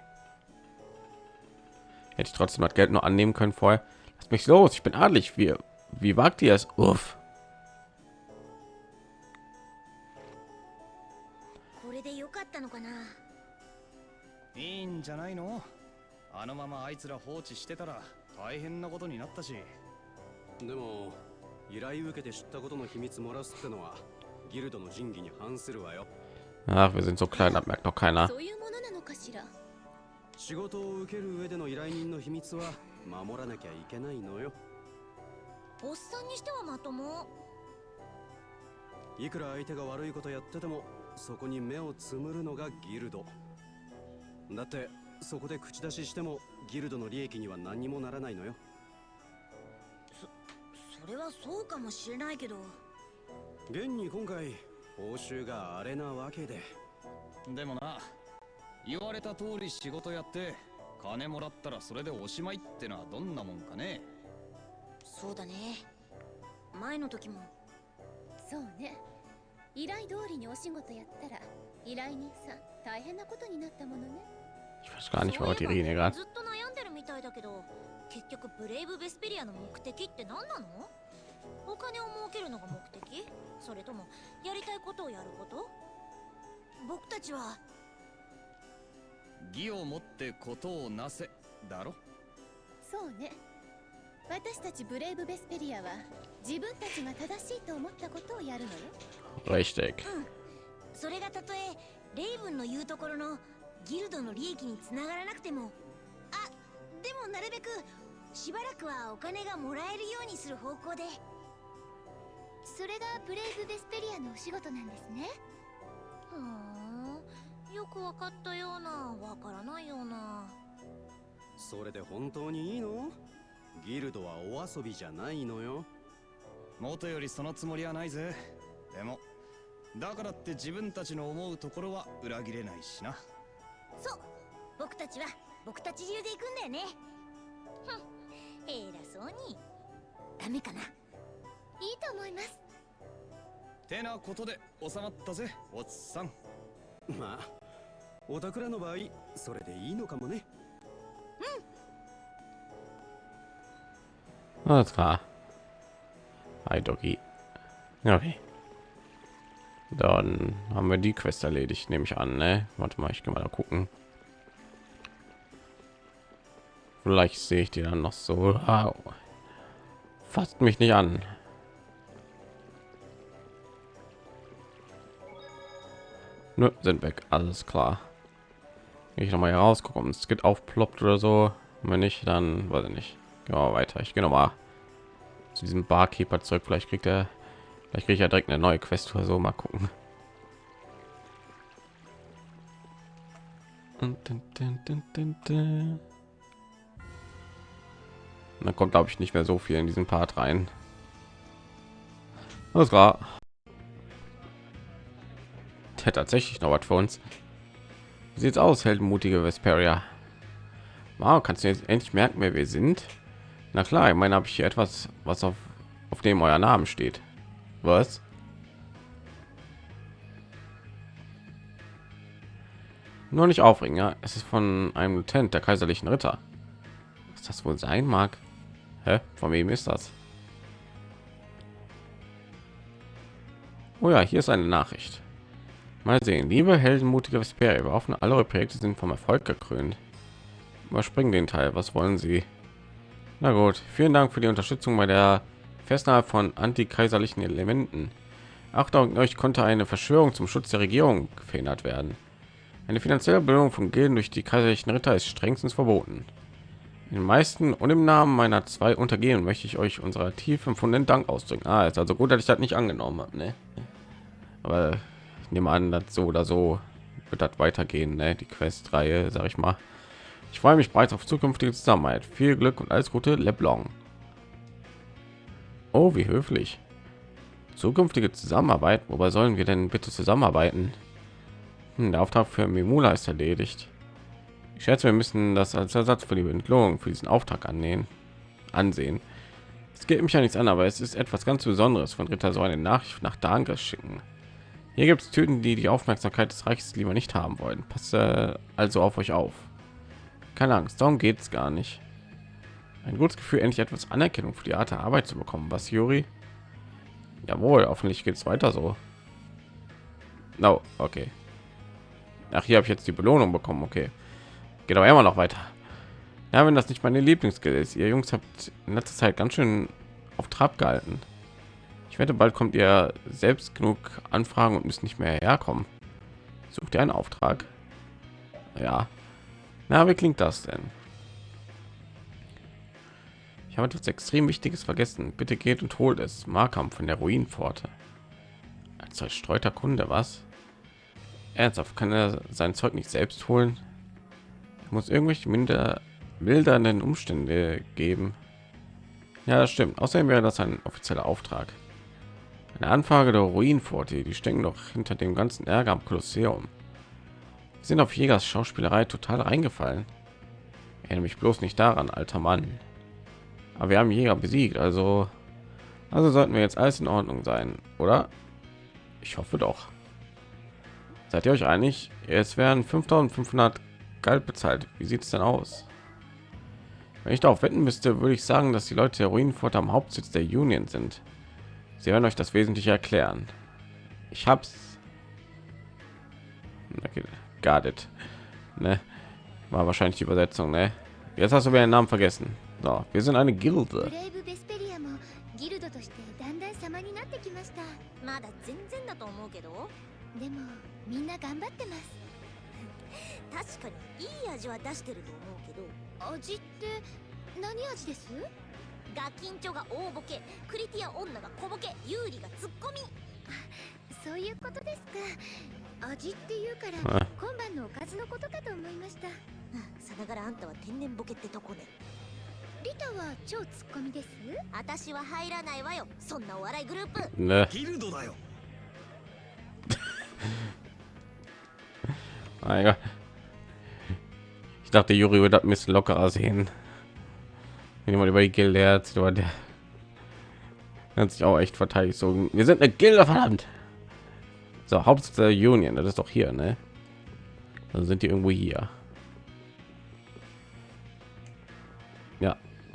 Hätte ich trotzdem das Geld nur annehmen können vorher. Lass mich los, ich bin adlig. Wie, wie wagt ihr es? Uff. つら放置してたら大変なことになったし。でも依頼受けて知ったことの秘密漏らすってのはギルドの仁義に反するわよ。Ach, wir sind so klein, das merkt noch keiner. そういうものなのかしら？仕事を受ける上での依頼人の秘密は守らなきゃいけないのよ。おっさんにしてはまとも。いくら相手が悪いことやっててもそこに目をつむるのがギルド。だってそこで口出ししてもギルドの利益には何にもならないのよ。それはそうかもしれないけど。現に今回報酬があれなわけで。でもな言われた通り仕事やって金もらったらそれでおしまいってのはどんなもんかね。そうだね。前の時も。そうね。依頼通りにお仕事やったら依頼人さん大変なことになったものね Ich weiß gar nicht, was die reden hier gerade. ずっと悩んでるみたいだけど結局ブレイブ・ベスペリアの目的って何なの？お金を儲けるのが目的？それともやりたいことをやること？僕たちは。義をもってことをなせだろ？そうね。私たちブレイブ・ベスペリアは自分たちが正しいと思ったことをやるのよ。Richtig. それがたとえレイブンの言うところのギルドの利益につながらなくても。あでもなるべくしばらくはお金がもらえるようにする方向で。それがブレイブ・ベスペリアのお仕事なんですね。ふーん。よくわかったようなわからないような。それで本当にいいの？ギルドはお遊びじゃないのよ。元よりそのつもりはないぜ。でもだからって自分たちの思うところは裏切れないしなそう。僕たちは僕たち流で行くんだよね。ふん。偉そうに。ダメかな。いいと思います。てなことで収まったぜおっさん。まあおたくらの場合それでいいのかもね。Alles klar. Hi, Doggy. Okay. Dann haben wir die Quest erledigt, nehme ich an. Ne? Warte mal, ich gehe mal da gucken. Vielleicht sehe ich die dann noch so. Au. Fasst mich nicht an. Nö, sind weg. Alles klar. Ich noch mal hier raus, gucken, ob es geht aufploppt oder so. Wenn nicht, dann weiß ich nicht. Mal weiter. Ich gehe noch mal zu diesem Barkeeper zurück. Vielleicht kriegt er, vielleicht kriege ich ja direkt eine neue Quest oder so. Mal gucken. Da kommt, glaube ich, nicht mehr so viel in diesen Part rein. Das war der tatsächlich noch was für uns. Wie sieht's aus, heldenmutige Vesperia? Wow, kannst du jetzt endlich merken, wer wir sind? Na klar, ich meine, habe ich hier etwas, was auf, auf dem euer Namen steht. Was? Nur nicht aufregen, ja. Es ist von einem Lieutenant der kaiserlichen Ritter. Was das wohl sein mag? Hä? Von wem ist das? Oh ja, hier ist eine Nachricht. Mal sehen, liebe heldenmutige Vesperia, wir hoffen, alle Projekte sind vom Erfolg gekrönt. Überspringen den Teil. Was wollen Sie? Na gut, vielen Dank für die Unterstützung bei der Festnahme von antikaiserlichen Elementen. Achtung, euch konnte eine Verschwörung zum Schutz der Regierung verhindert werden. Eine finanzielle Belohnung von Gilden durch die kaiserlichen Ritter ist strengstens verboten. In den meisten und im Namen meiner zwei Untergehen möchte ich euch unserer tief empfundenen Dank ausdrücken. Ah, ist also gut, dass ich das nicht angenommen habe, ne? Aber ich nehme an, dass so oder so wird das weitergehen, ne? Die Quest-Reihe, sag ich mal. Ich freue mich bereits auf zukünftige Zusammenarbeit. Viel Glück und alles Gute, Leblon. Oh, wie höflich. Zukünftige Zusammenarbeit. Wobei sollen wir denn bitte zusammenarbeiten? Hm, der Auftrag für Mimula ist erledigt. Ich schätze, wir müssen das als Ersatz für die Entlohnung für diesen Auftrag annehmen. Ansehen. Es geht mich ja nichts an, aber es ist etwas ganz Besonderes von Ritter so eine Nachricht nach Dankes schicken. Hier gibt es Typen, die die Aufmerksamkeit des Reiches lieber nicht haben wollen. Passe also auf euch auf. Keine Angst, darum geht es gar nicht. Ein gutes Gefühl, endlich etwas Anerkennung für die Art der Arbeit zu bekommen. Was, Juri? Jawohl, hoffentlich geht es weiter so. No, okay. Ach, hier habe ich jetzt die Belohnung bekommen. Okay, geht aber immer noch weiter. Ja, wenn das nicht meine Lieblingsskill ist, ihr Jungs habt in letzter Zeit ganz schön auf Trab gehalten. Ich wette, bald kommt ihr selbst genug Anfragen und müsst nicht mehr herkommen. Sucht ihr einen Auftrag? Ja. Na, wie klingt das denn? Habe etwas extrem Wichtiges vergessen. Bitte geht und holt es. Markham von der Ruinenpforte. Als zerstreuter Kunde, was? Ernsthaft, kann er sein Zeug nicht selbst holen? Er muss irgendwelche minder mildernden Umstände geben. Ja, das stimmt. Außerdem wäre das ein offizieller Auftrag. Eine Anfrage der Ruinenpforte. Die stecken doch hinter dem ganzen Ärger am Kolosseum. Sind auf Jägers Schauspielerei total reingefallen. Erinnere mich bloß nicht daran, alter Mann. Aber wir haben Jäger besiegt, also also sollten wir jetzt alles in Ordnung sein, oder? Ich hoffe doch. Seid ihr euch einig? Es werden 5500 Geld bezahlt. Wie sieht es denn aus? Wenn ich darauf wetten müsste, würde ich sagen, dass die Leute der Ruinenfurt am Hauptsitz der Union sind. Sie werden euch das Wesentliche erklären. Ich hab's. Okay, it. Ne? War wahrscheinlich die Übersetzung, ne? Jetzt hast du mir den Namen vergessen. So, wir sind eine Gilde. ブレイブ・ベスペリアもギルドとしてだんだん様になってきました。まだ全然だと思うけど。でもみんな頑張ってます。(laughs) 確かにいい味は出してると思うけど。味って何味です？ガキンチョが大ボケクリティア女が小ボケユーリがツッコミ。そういうことですか。味っていうからあ。今晩のおかずのことかと思いました。さながらあんたは天然ボケってとこねリタは超ツッコミです私は入らないわよそんなお笑いグループ Ne? ギルドだよ Mein Gott. Ich dachte, Juri wird das ein bisschen lockerer sehen. Wenn jemand über die Gilde erzählt, aber der hat sich auch echt verteidigt. So, wir sind eine Gilde, verdammt. So, Hauptsitz der Union, das ist doch hier, ne? Dann sind die irgendwo hier.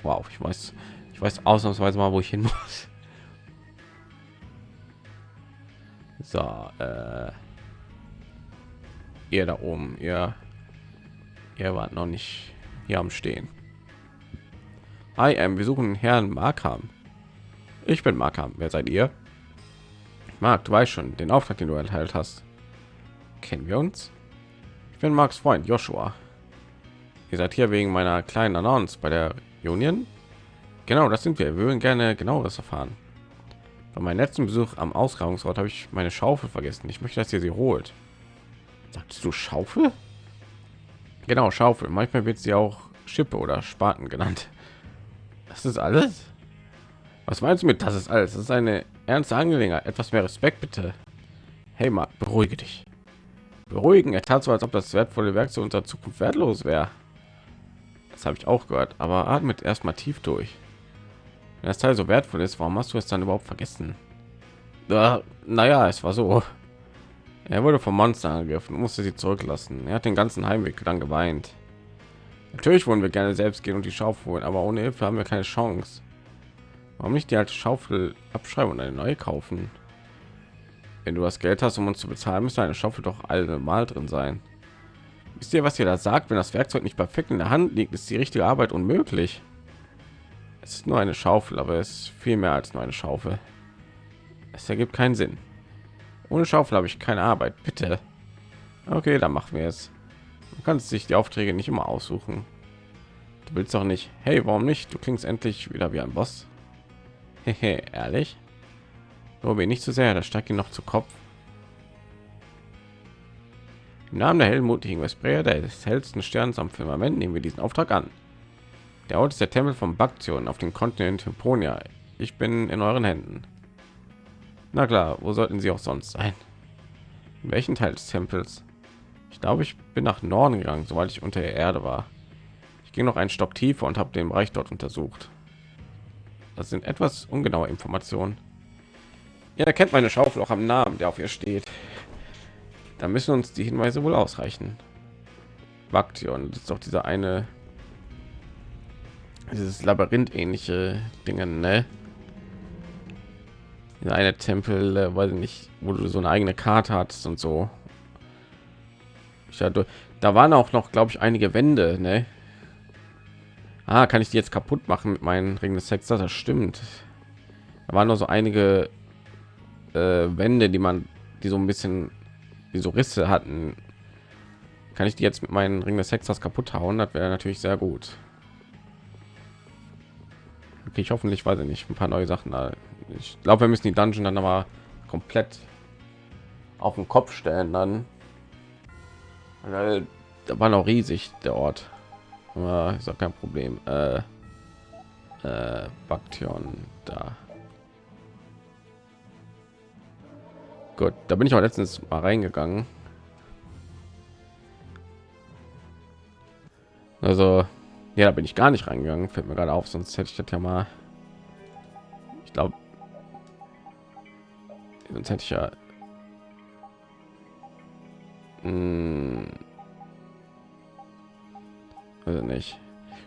Wow, ich weiß, ich weiß ausnahmsweise mal, wo ich hin muss. So, äh, ihr da oben, ihr, ihr wart noch nicht hier am Stehen. Hi, ähm, wir suchen Herrn Markham. Ich bin Markham. Wer seid ihr? Mark, du weißt schon, den Auftrag, den du erteilt hast. Kennen wir uns? Ich bin Marks Freund Joshua. Ihr seid hier wegen meiner kleinen Annonce bei der Union? Genau, das sind wir. Wir würden gerne genaueres erfahren. Bei meinem letzten Besuch am Ausgrabungsort habe ich meine Schaufel vergessen. Ich möchte, dass ihr sie holt. Sagst du Schaufel? Genau, Schaufel. Manchmal wird sie auch Schippe oder Spaten genannt. Das ist alles? Was meinst du mit das ist alles? Das ist eine ernste Angelegenheit. Etwas mehr Respekt bitte. Hey, mal beruhige dich. Beruhigen. Er tat so, als ob das wertvolle Werk zu unserer Zukunft wertlos wäre. Das habe ich auch gehört. Aber atmet erstmal tief durch. Wenn das Teil so wertvoll ist, warum hast du es dann überhaupt vergessen? Ja, naja, es war so. Er wurde vom Monster angegriffen, musste sie zurücklassen. Er hat den ganzen Heimweg dann geweint. Natürlich wollen wir gerne selbst gehen und die Schaufel holen, aber ohne Hilfe haben wir keine Chance. Warum nicht die alte Schaufel abschreiben und eine neue kaufen? Wenn du das Geld hast, um uns zu bezahlen, müsste eine Schaufel doch allemal drin sein. Wisst ihr, was ihr da sagt? Wenn das Werkzeug nicht perfekt in der Hand liegt, ist die richtige Arbeit unmöglich. Es ist nur eine Schaufel, aber es ist viel mehr als nur eine Schaufel. Es ergibt keinen Sinn. Ohne Schaufel habe ich keine Arbeit, bitte. Okay, dann machen wir es. Du kannst sich die Aufträge nicht immer aussuchen. Du willst doch nicht. Hey, warum nicht? Du klingst endlich wieder wie ein Boss. Hehe, ehrlich? Lobe nicht zu so sehr, das steigt ihn noch zu Kopf. Im Namen der heldenmutigen Vesprea, des hellsten Sterns am Firmament, nehmen wir diesen Auftrag an. Der Ort ist der Tempel von Baktion auf dem Kontinent Hyponia. Ich bin in euren Händen. Na klar, wo sollten sie auch sonst sein? In welchen Teil des Tempels? Ich glaube, ich bin nach Norden gegangen, soweit ich unter der Erde war. Ich ging noch einen Stock tiefer und habe den Bereich dort untersucht. Das sind etwas ungenaue Informationen. Ja, kennt meine Schaufel auch am Namen, der auf ihr steht. Da müssen uns die Hinweise wohl ausreichen. Baktion, das ist doch dieser eine, dieses Labyrinth-ähnliche Dinge, ne? eine Tempel, äh, weiß ich nicht, wo du so eine eigene Karte hattest und so. Ich hatte, da waren auch noch, glaube ich, einige Wände, ne? Ah, kann ich die jetzt kaputt machen mit meinen Ring des Sexers? Das stimmt. Da waren noch so einige äh, Wände, die man, die so ein bisschen, wie so Risse hatten. Kann ich die jetzt mit meinen Ring des Sexers kaputt hauen? Das wäre natürlich sehr gut. Okay, ich hoffentlich weiß ich nicht ein paar neue Sachen ich glaube wir müssen die dungeon dann aber komplett auf den kopf stellen dann da war noch riesig der ort ja, ist auch kein problem äh, äh, Baktion da gut da bin ich auch letztens mal reingegangen. Also ja da bin ich gar nicht reingegangen fällt mir gerade auf sonst hätte ich das ja mal ich glaube sonst hätte ich ja also nicht.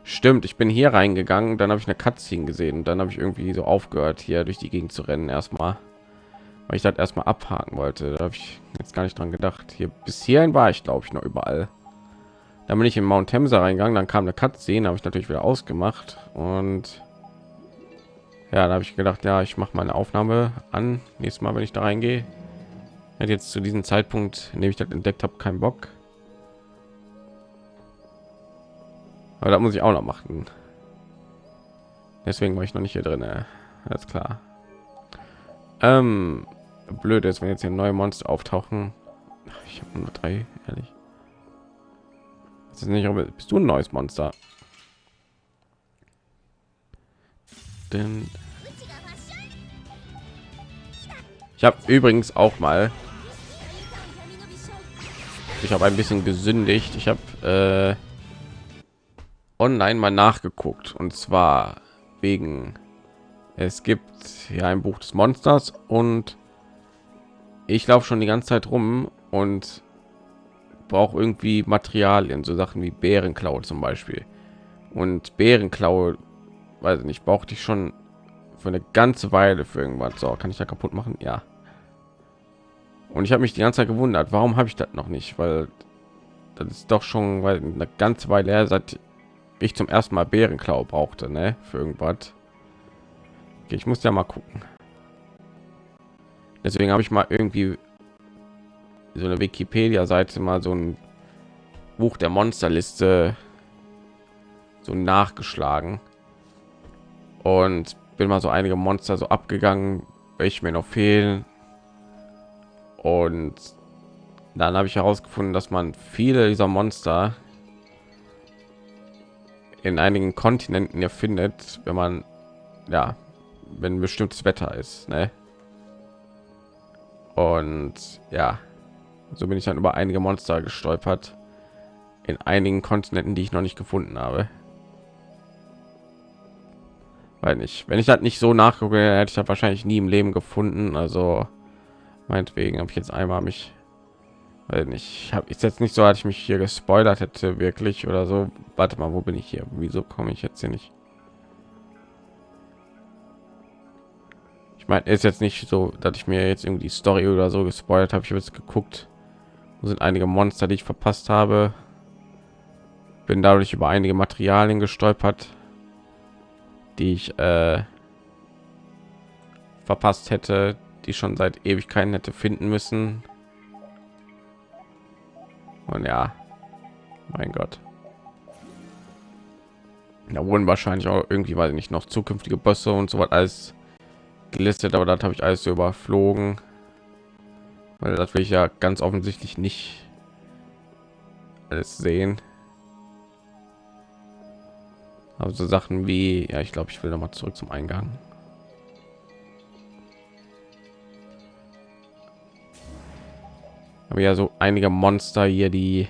Stimmt ich bin hier reingegangen dann habe ich eine Cutscene gesehen dann habe ich irgendwie so aufgehört hier durch die Gegend zu rennen erstmal weil ich das erstmal abhaken wollte. Da habe ich jetzt gar nicht dran gedacht. Hier bis hierhin war ich glaube ich noch überall. Dann bin ich in Mount Temsa reingegangen dann kam eine Cutscene habe ich natürlich wieder ausgemacht. Und ja da habe ich gedacht ja ich mache meine aufnahme an nächstes mal wenn ich da reingehe. Hat jetzt zu diesem zeitpunkt in dem ich das entdeckt habe keinen bock. Aber da muss ich auch noch machen. Deswegen war ich noch nicht hier drin alles klar. Ähm, blöd ist wenn jetzt hier neue monster auftauchen. Ich habe nur drei ehrlich. Das ist nicht bist du ein neues monster? Denn ich habe übrigens auch mal ich habe ein bisschen gesündigt. Ich habe äh, online mal nachgeguckt. Und zwar wegen es gibt ja ein buch des monsters und ich laufe schon die ganze zeit rum und brauche irgendwie materialien so sachen wie bärenklaue zum beispiel. Und bärenklaue weiß nicht brauchte ich schon für eine ganze weile für irgendwas. So kann ich da kaputt machen? Ja. Und ich habe mich die ganze Zeit gewundert warum habe ich das noch nicht? Weil das ist doch schon weil eine ganze weile her seit ich zum ersten mal bärenklau brauchte ne? für irgendwas. Okay, ich muss ja mal gucken deswegen habe ich mal irgendwie so eine wikipedia seite mal so ein buch der monsterliste so nachgeschlagen und bin mal so einige Monster so abgegangen, welche mir noch fehlen. Und dann habe ich herausgefunden, dass man viele dieser Monster in einigen Kontinenten ihr findet, wenn man ja, wenn bestimmtes Wetter ist, ne? Und ja, so bin ich dann über einige Monster gestolpert in einigen Kontinenten, die ich noch nicht gefunden habe. Weil nicht, wenn ich das nicht so nachgucke, hätte ich das wahrscheinlich nie im Leben gefunden. Also meinetwegen habe ich jetzt einmal mich, weil ich habe jetzt nicht so, als ich mich hier gespoilert hätte wirklich oder so. Warte mal, wo bin ich hier? Wieso komme ich jetzt hier nicht? Ich meine, ist jetzt nicht so, dass ich mir jetzt irgendwie die Story oder so gespoilert habe. Ich habe jetzt geguckt, wo sind einige Monster, die ich verpasst habe. Bin dadurch über einige Materialien gestolpert, die ich äh, verpasst hätte, die schon seit Ewigkeiten hätte finden müssen. Und ja, mein Gott. Da wurden wahrscheinlich auch irgendwie, weil nicht noch zukünftige Bosse und so was alles gelistet, aber das habe ich alles so überflogen, weil das will ich ja ganz offensichtlich nicht alles sehen. Aber so Sachen wie, ja, ich glaube, ich will noch mal zurück zum Eingang. Aber ja, so einige Monster hier, die,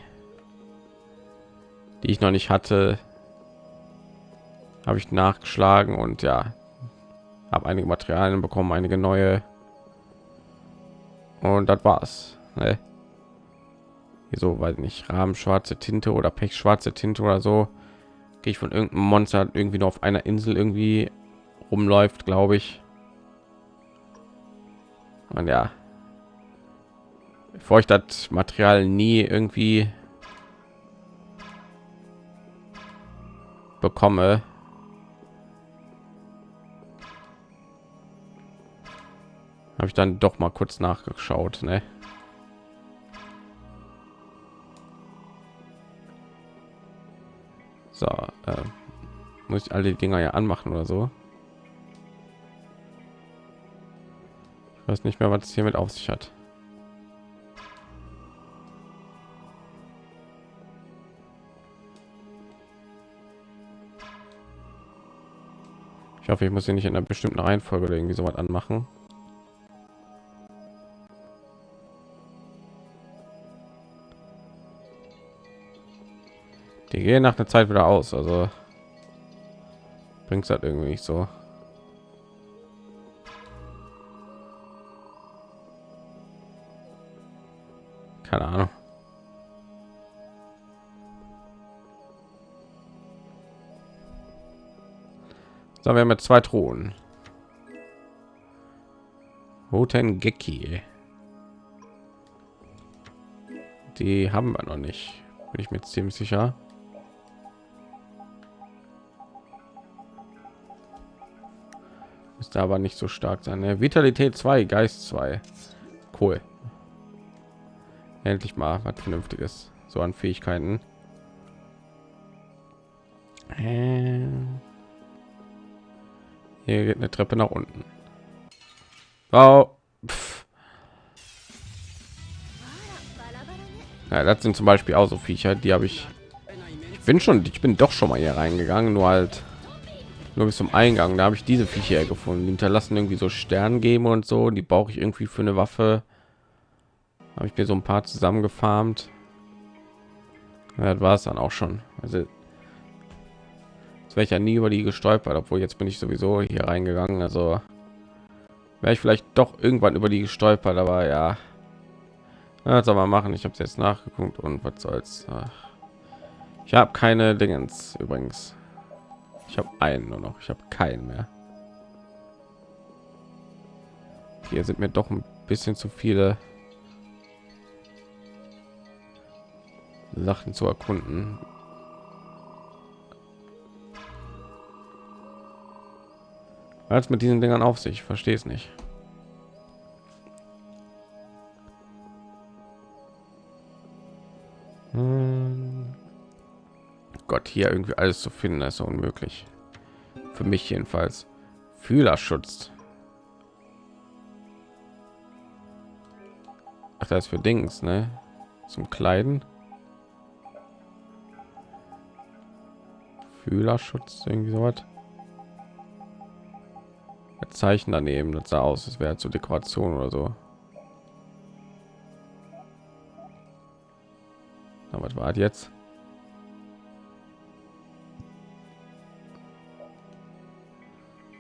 die ich noch nicht hatte, habe ich nachgeschlagen und ja, habe einige Materialien bekommen, einige neue. Und das war's. Ne? Hier so, weil nicht Rahmen schwarze Tinte oder Pech schwarze Tinte oder so. Gehe ich von irgendeinem Monster irgendwie noch auf einer Insel irgendwie rumläuft, glaube ich. Und ja, bevor ich das Material nie irgendwie bekomme, habe ich dann doch mal kurz nachgeschaut ne? so äh, muss ich alle dinger ja anmachen oder so ich weiß nicht mehr was es hier mit auf sich hat Ich hoffe, ich muss sie nicht in einer bestimmten Reihenfolge oder irgendwie so was anmachen. Die gehen nach einer Zeit wieder aus, also bringt es halt irgendwie nicht so. Keine Ahnung. So, wir haben jetzt zwei Thronen. Roten Geki. Die haben wir noch nicht. Bin ich mir ziemlich sicher. Ist aber nicht so stark sein. Ne? Vitalität 2, Geist 2. Cool. Endlich mal was Vernünftiges. So an Fähigkeiten. Hier geht eine Treppe nach unten. Oh. Ja, das sind zum Beispiel auch so Viecher, die habe ich. Ich bin schon, ich bin doch schon mal hier reingegangen, nur halt nur bis zum Eingang. Da habe ich diese Viecher gefunden. Die hinterlassen irgendwie so Stern geben und so. Die brauche ich irgendwie für eine Waffe. Habe ich mir so ein paar zusammengefarmt. Ja, das war es dann auch schon. Also jetzt wäre ich ja nie über die gestolpert, obwohl jetzt bin ich sowieso hier reingegangen. Also wäre ich vielleicht doch irgendwann über die gestolpert, aber ja. ja soll man machen. Ich habe es jetzt nachgeguckt und was soll's. Ich habe keine Dingens übrigens. Ich habe einen nur noch. Ich habe keinen mehr. Hier sind mir doch ein bisschen zu viele Sachen zu erkunden. Als mit diesen Dingern auf sich, verstehe es nicht. Hm. Gott, hier irgendwie alles zu finden, ist unmöglich. Für mich jedenfalls. Fühlerschutz. Ach, das ist für Dings, ne? Zum Kleiden. Fühlerschutz, irgendwie so was. Zeichen daneben, das sah aus, es wäre zur Dekoration oder so. Aber was war jetzt?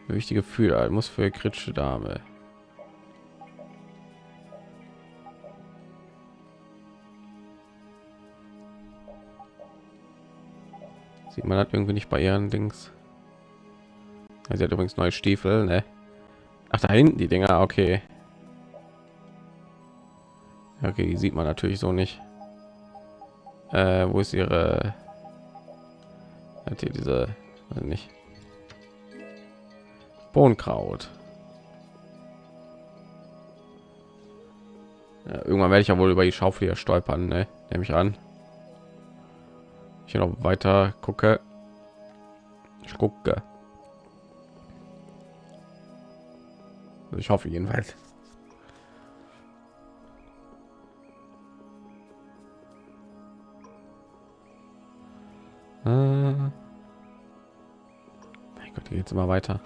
Wichtige Fühler muss für kritische Dame. Sieht man das irgendwie nicht bei ihren Dings? Sie hat übrigens neue Stiefel, ne? Ach, da hinten die Dinger, okay. Okay, die sieht man natürlich so nicht. Äh, wo ist ihre? Hat hier diese, also nicht. Bohnenkraut. Ja, irgendwann werde ich ja wohl über die Schaufel hier stolpern, ne? Nehme ich an. Ich noch weiter gucke. Ich gucke. Also ich hoffe jedenfalls. Äh. Mein Gott, geht immer weiter.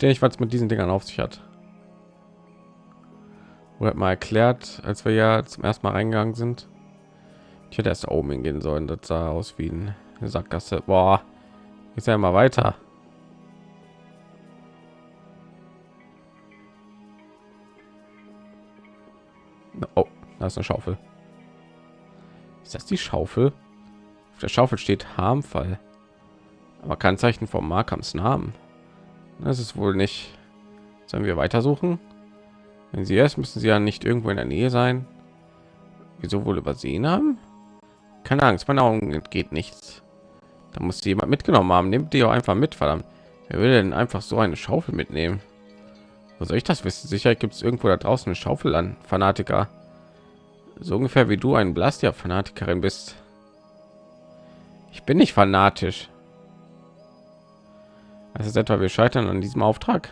Stehe ich, was mit diesen Dingern auf sich hat. Oder mal erklärt, als wir ja zum ersten Mal reingegangen sind. Ich hätte erst oben hingehen sollen. Das sah aus wie ein Sackgasse. Boah, ist ja mal weiter. Oh, da ist eine Schaufel. Ist das die Schaufel? Auf der Schaufel steht Harmfall. Aber kein Zeichen vom Markams Namen. Das ist wohl nicht. Sollen wir weitersuchen? Wenn sie erst müssen sie ja nicht irgendwo in der Nähe sein. Wieso wohl übersehen haben? Keine Angst, meine Augen geht nichts. Da muss jemand mitgenommen haben. Nimmt die auch einfach mit, verdammt. Wer will denn einfach so eine Schaufel mitnehmen? Wo soll ich das wissen? Sicher gibt es irgendwo da draußen eine Schaufel an, Fanatiker. So ungefähr wie du ein Blastia-Fanatikerin bist. Ich bin nicht fanatisch. Das ist etwa, wir scheitern an diesem Auftrag.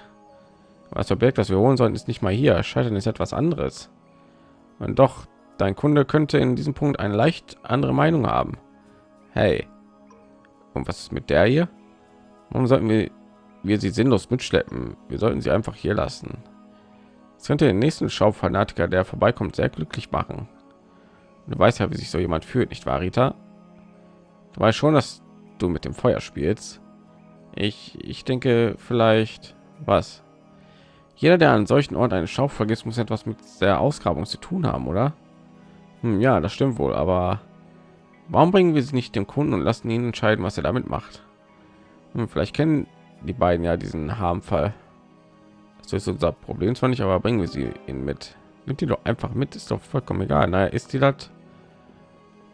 Was verbirgt, das wir holen sollten, ist nicht mal hier. Scheitern ist etwas anderes. Und doch, dein Kunde könnte in diesem Punkt eine leicht andere Meinung haben. Hey, und was ist mit der hier? Warum sollten wir, wir sie sinnlos mitschleppen? Wir sollten sie einfach hier lassen. Es könnte den nächsten Schaufanatiker, der vorbeikommt, sehr glücklich machen. Du weißt ja, wie sich so jemand fühlt, nicht wahr, Rita? Du weißt schon, dass du mit dem Feuer spielst. Ich, ich denke vielleicht, was? Jeder, der an solchen Ort eine Schau vergisst, muss etwas mit der Ausgrabung zu tun haben, oder? Hm, ja, das stimmt wohl, aber warum bringen wir sie nicht dem Kunden und lassen ihn entscheiden, was er damit macht? Hm, vielleicht kennen die beiden ja diesen Harmfall. Das ist unser Problem zwar nicht, aber bringen wir sie ihn mit. Nimmt die doch einfach mit, ist doch vollkommen egal. Naja, ist die das?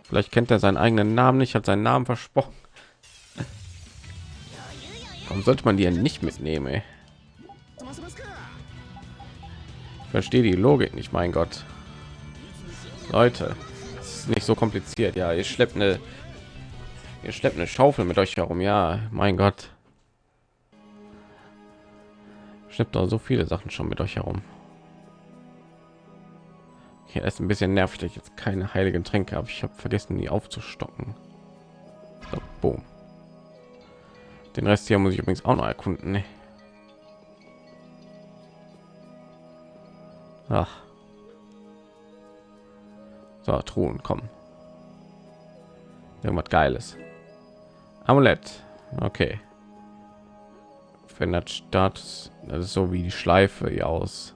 Vielleicht kennt er seinen eigenen Namen nicht, hat seinen Namen versprochen. Warum sollte man die ja nicht mitnehmen? Ich verstehe die Logik nicht, mein Gott. Leute, das ist nicht so kompliziert. Ja, ihr schleppt eine, ihr schleppt eine Schaufel mit euch herum. Ja, mein Gott. Schleppt doch so viele Sachen schon mit euch herum. Hier ist ein bisschen nervig, dass ich jetzt keine heiligen Tränke habe. Ich habe vergessen, die aufzustocken. So, boom. Den Rest hier muss ich übrigens auch noch erkunden. Ne? Ach. So, Truhen, kommen. Irgendwas Geiles. Amulett. Okay. Verändert Status. Das ist so wie die Schleife hier aus.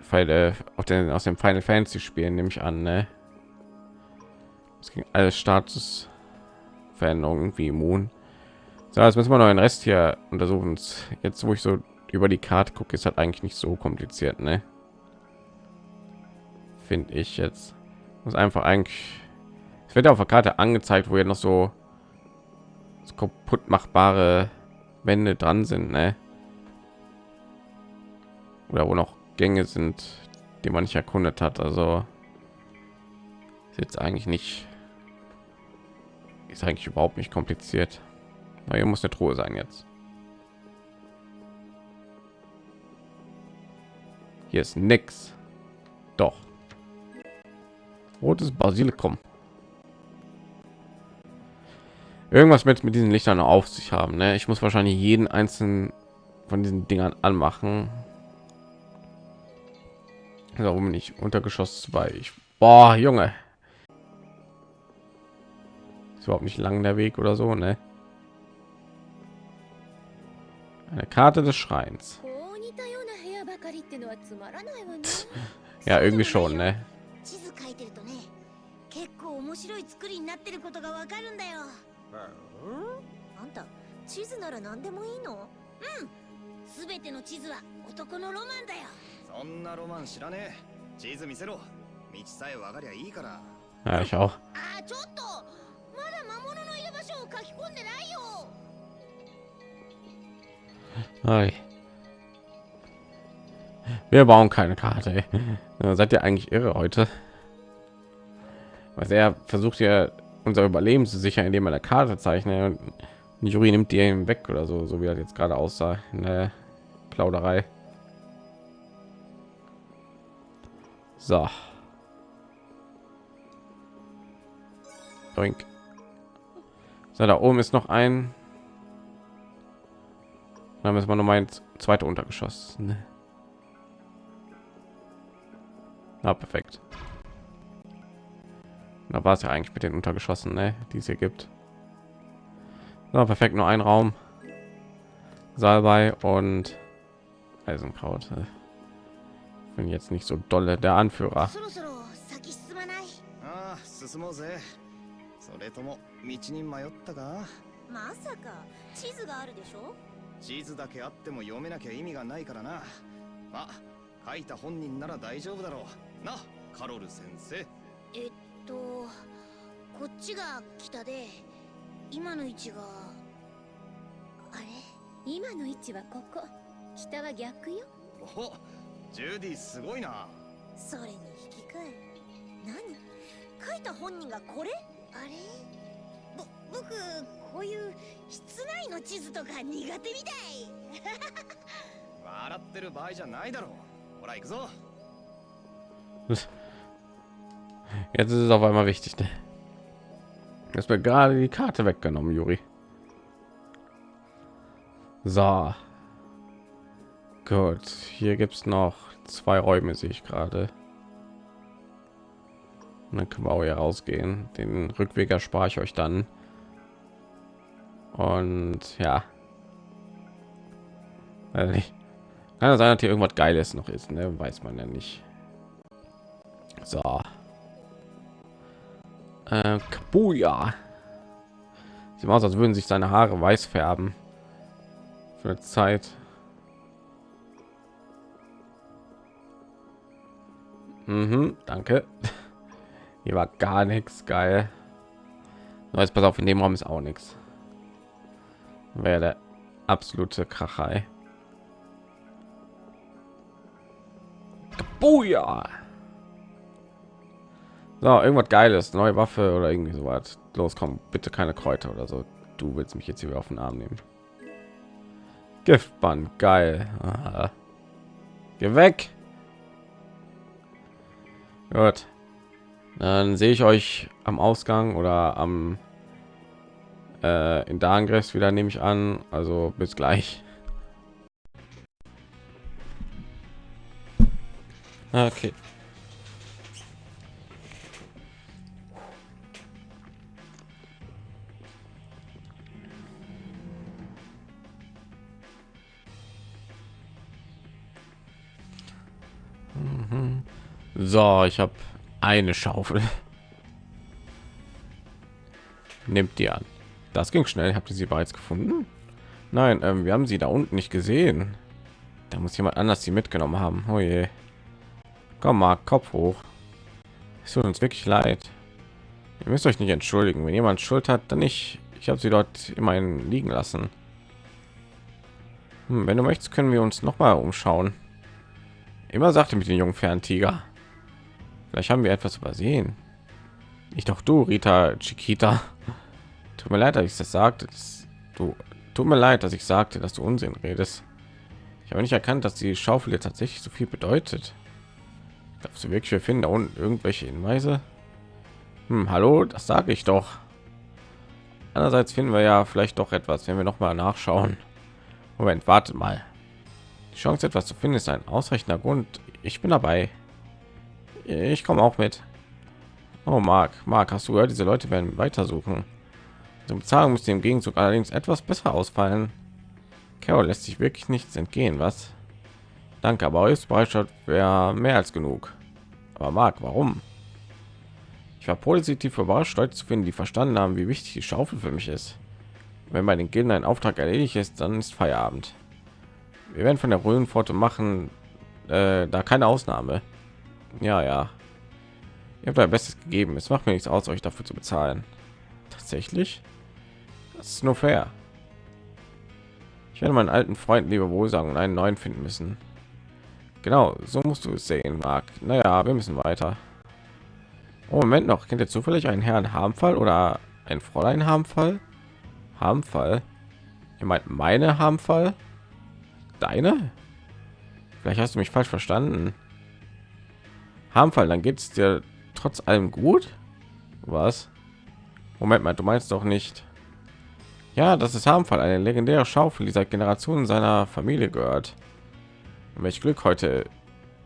Pfeile auf den aus dem Final Fantasy spielen nehme ich an, ne? Es ging alles Status Veränderungen wie immun. So, jetzt müssen wir noch den Rest hier untersuchen. Jetzt, wo ich so über die Karte gucke, ist halt eigentlich nicht so kompliziert, ne? Finde ich jetzt. Muss einfach eigentlich. Es wird auf der Karte angezeigt, wo ja noch so, so kaputt machbare Wände dran sind, ne? Oder wo noch Gänge sind, die man nicht erkundet hat. Also ist jetzt eigentlich nicht ist eigentlich überhaupt nicht kompliziert. Na, hier muss eine Truhe sein jetzt. Hier ist nix. Doch. rotes Basilikum. Irgendwas mit mit diesen Lichtern auf sich haben. Ne? Ich muss wahrscheinlich jeden einzelnen von diesen Dingern anmachen. Warum nicht Untergeschoss 2? Ich, boah, Junge überhaupt nicht lang der Weg oder so, ne? Eine Karte des Schreins. (laughs) Ja, irgendwie schon, ne? Ja, ich auch. あーちょっとまだ魔物のいる場所を書き込んでないよ Hi. Wir bauen keine Karte. ey. (laughs) Seid ihr eigentlich irre heute? Was er versucht ja unser Überleben zu sichern, indem er eine Karte zeichnet und die Jury nimmt die ihm weg oder so, so wie er jetzt gerade aussah in der Plauderei. So. Doink. So, da oben ist noch ein dann müssen wir noch mal ins zweite Untergeschoss. Ne? Na, perfekt. Da war es ja eigentlich mit den Untergeschossen, ne? die es hier gibt. So, perfekt, nur ein Raum. Salbei und Eisenkraut. Bin jetzt nicht so dolle der Anführer. それとも道に迷ったか？まさか。地図があるでしょ？地図だけあっても読めなきゃ意味がないからな。まあ書いた本人なら大丈夫だろう。なカロル先生。えっとこっちが北で今の位置があれ？今の位置はここ。北は逆よ。おジュディすごいな。それに引き換え。何？書いた本人がこれ？あれぼ僕こういう室内の地図とか苦手みたい笑ってる場合じゃないだろうほら行くぞ Jetzt ist es auf einmal wichtig. Ne? Jetzt wird gerade die Karte weggenommen, Juri. So. Gut, hier gibt es noch zwei Räume, sehe ich gerade. Und dann können wir auch hier rausgehen. Den Rückweg erspare ich euch dann. Und ja. Also nicht. Kann sein, dass hier irgendwas Geiles noch ist, ne? Weiß man ja nicht. So. Äh, Kabuya. Sieht aus, als würden sich seine Haare weiß färben. Für eine Zeit. Mhm, danke. (laughs) Hier war gar nichts geil. Jetzt pass auf, in dem Raum ist auch nichts. Wäre der absolute Krachei. Kabuya. So, irgendwas Geiles, neue Waffe oder irgendwie so was. Los, komm, bitte keine Kräuter oder so. Du willst mich jetzt hier auf den Arm nehmen. Giftband, geil. Aha. Geh weg. Gut. Dann sehe ich euch am Ausgang oder am äh, in Darngres wieder, nehme ich an. Also bis gleich. Okay. Mhm. So, ich habe eine Schaufel. Nimmt die an. Das ging schnell. Habt ihr sie bereits gefunden? Nein, ähm, wir haben sie da unten nicht gesehen. Da muss jemand anders sie mitgenommen haben. Oh je. Komm mal, Kopf hoch. Es tut uns wirklich leid. Ihr müsst euch nicht entschuldigen. Wenn jemand Schuld hat, dann nicht. Ich habe sie dort immerhin liegen lassen. Hm, wenn du möchtest, können wir uns noch mal umschauen. Immer sagte mit den jungen Ferntiger. Vielleicht haben wir etwas übersehen. Ich doch du, Rita Chiquita. Tut mir leid, dass ich das sagte. Das, du, tut mir leid, dass ich sagte, dass du Unsinn redest. Ich habe nicht erkannt, dass die Schaufel jetzt tatsächlich so viel bedeutet. Glaubst du wirklich, wir finden da unten irgendwelche Hinweise? Hm, hallo, das sage ich doch. Andererseits finden wir ja vielleicht doch etwas, wenn wir noch mal nachschauen. Moment, wartet mal. Die Chance, etwas zu finden, ist ein ausreichender Grund. Ich bin dabei. Ich komme auch mit. Oh, Mark, Mark, hast du gehört, diese Leute werden weitersuchen. Zum Bezahlung müsste im Gegenzug allerdings etwas besser ausfallen. Carol lässt sich wirklich nichts entgehen, was? Danke, aber Hilfsbereitschaft wäre mehr als genug. Aber Mark, warum? Ich war positiv überrascht, Leute zu finden, die verstanden haben, wie wichtig die Schaufel für mich ist. Wenn bei den Gilden ein Auftrag erledigt ist, dann ist Feierabend. Wir werden von der Röhrenpforte machen, äh, da keine Ausnahme. Ja, ja. Ihr habt euer Bestes gegeben. Es macht mir nichts aus, euch dafür zu bezahlen. Tatsächlich? Das ist nur fair. Ich werde meinen alten Freund lieber wohl sagen und einen neuen finden müssen. Genau, so musst du es sehen, Mark. Naja, wir müssen weiter. Oh, Moment noch. Kennt ihr zufällig einen Herrn Harmfall oder ein Fräulein Harmfall? Harmfall? Ihr meint meine Harmfall? Deine? Vielleicht hast du mich falsch verstanden. Harmfall, dann geht es dir trotz allem gut? Was? Moment mal, du meinst doch nicht. Ja, das ist Harmfall, eine legendäre Schaufel, die seit Generationen seiner Familie gehört. Und welch Glück heute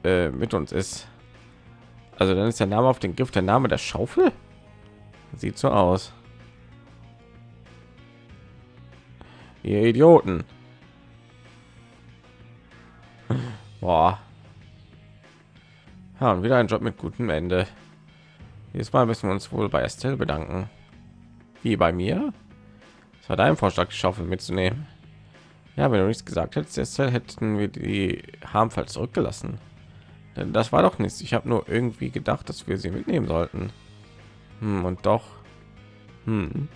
äh, mit uns ist. Also dann ist der Name auf den Gift der Name der Schaufel? Sieht so aus. Ihr Idioten. (laughs) Boah. Ja, und wieder ein Job mit gutem Ende. Dieses Mal müssen wir uns wohl bei Estelle bedanken. Wie bei mir? Es war dein Vorschlag, die Schaufel mitzunehmen. Ja, wenn du nichts gesagt hättest, Estelle, hätten wir die Harmfall zurückgelassen. Denn das war doch nichts. Ich habe nur irgendwie gedacht, dass wir sie mitnehmen sollten. Hm, und doch. Hm.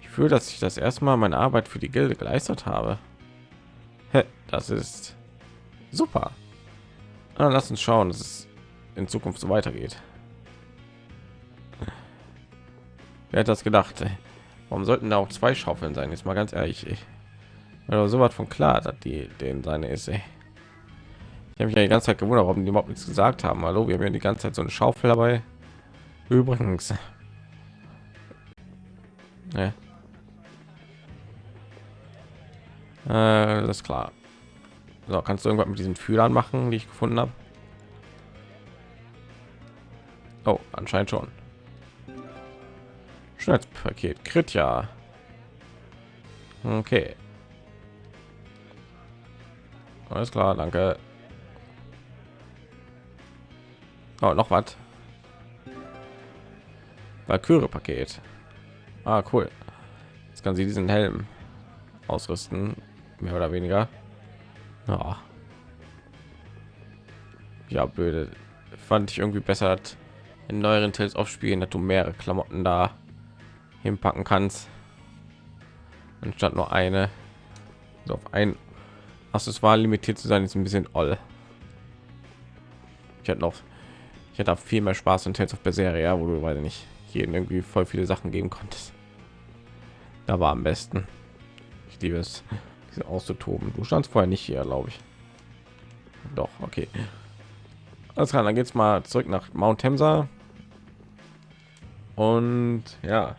Ich fühle, dass ich das erstmal meine Arbeit für die Gilde geleistet habe. Das ist super. Na, lass uns schauen, dass es in Zukunft so weitergeht. Wer hat das gedacht? Warum sollten da auch zwei Schaufeln sein? Jetzt mal ganz ehrlich, ich, so was von klar, dass die den seine ist. Ey. Ich habe mich ja die ganze Zeit gewundert, warum die überhaupt nichts gesagt haben. Hallo, wir haben ja die ganze Zeit so eine Schaufel dabei. Übrigens. Ja. Äh, das ist klar. So, kannst du irgendwas mit diesen Fühlern machen, die ich gefunden habe? Oh, anscheinend schon. Schnellpaket, Krit ja. Okay. Alles klar, danke. Oh, noch was. Valkyrie Paket. Ah, cool. Jetzt kann sie diesen Helm ausrüsten, mehr oder weniger. Ja, ja blöde. Fand ich irgendwie besser in neueren Tales aufspielen, dass du mehrere Klamotten da hinpacken kannst, anstatt nur eine. So auf ein Accessoire limitiert zu sein, ist ein bisschen all. Ich hätte noch, ich hätte viel mehr Spaß in Tales of Berseria, wo du weiß nicht jeden irgendwie voll viele Sachen geben konntest. Da war am besten. Ich liebe es auszutoben. Du standst vorher nicht hier, glaube ich. Doch, okay. Alles klar, dann geht's mal zurück nach Mount Temsa. Und ja,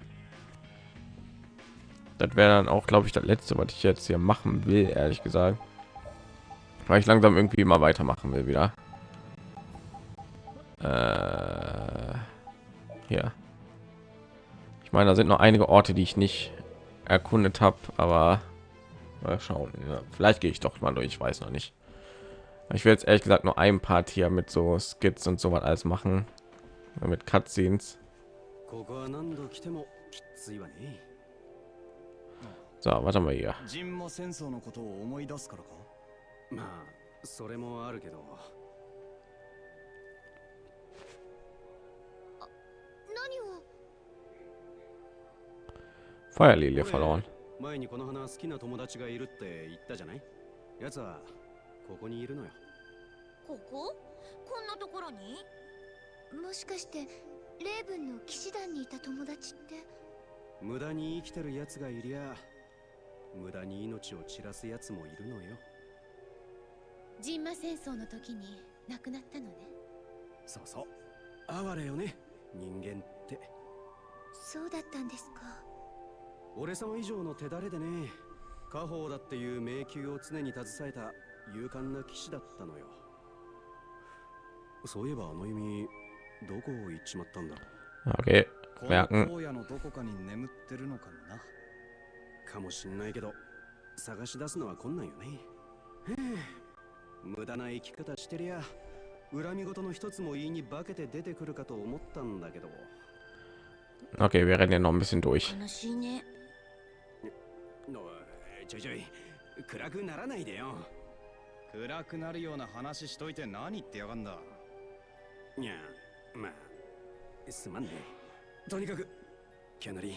das wäre dann auch, glaube ich, das letzte, was ich jetzt hier machen will, ehrlich gesagt, weil ich langsam irgendwie mal weitermachen will wieder. Äh, hier. Ich meine, da sind noch einige Orte, die ich nicht erkundet habe, aber Mal schauen. Ja, vielleicht gehe ich doch mal durch. Ich weiß noch nicht. Ich will jetzt ehrlich gesagt nur ein Part hier mit so Skits und so was alles machen. Mit Cutscenes. So, warte mal hier. まあそれもあるけど何を Feuerlilie verloren. 前にこの花好きな友達がいるって言ったじゃない？奴はここにいるのよ。ここ？こんなところに？もしかしてレーブンの騎士団にいた友達って？無駄に生きてる奴がいりゃ無駄に命を散らす奴もいるのよ。ジンマ戦争の時に亡くなったのね。そうそう。哀れよね人間って。そうだったんですか俺様以上の手だれでね。家宝だっていう迷宮を常に携えた勇敢な騎士だったのよ。そういえばあの弓どこ行っちまったんだろ Okay, こ merken. の荒野のどこかに眠ってるのかもな。うかもしんないけど探し出すのは困難よね。へえ無駄な生き方してりゃ恨み事の一つも言いに化けて出てくるかと思ったんだけど。Okay, wir rennen ja noch ein bisschen durch. 悲しいねおいちょいちょい暗くならないでよ。暗くなるような話しといて何言ってやがんだ。いやまあすまんね。とにかくキャナリー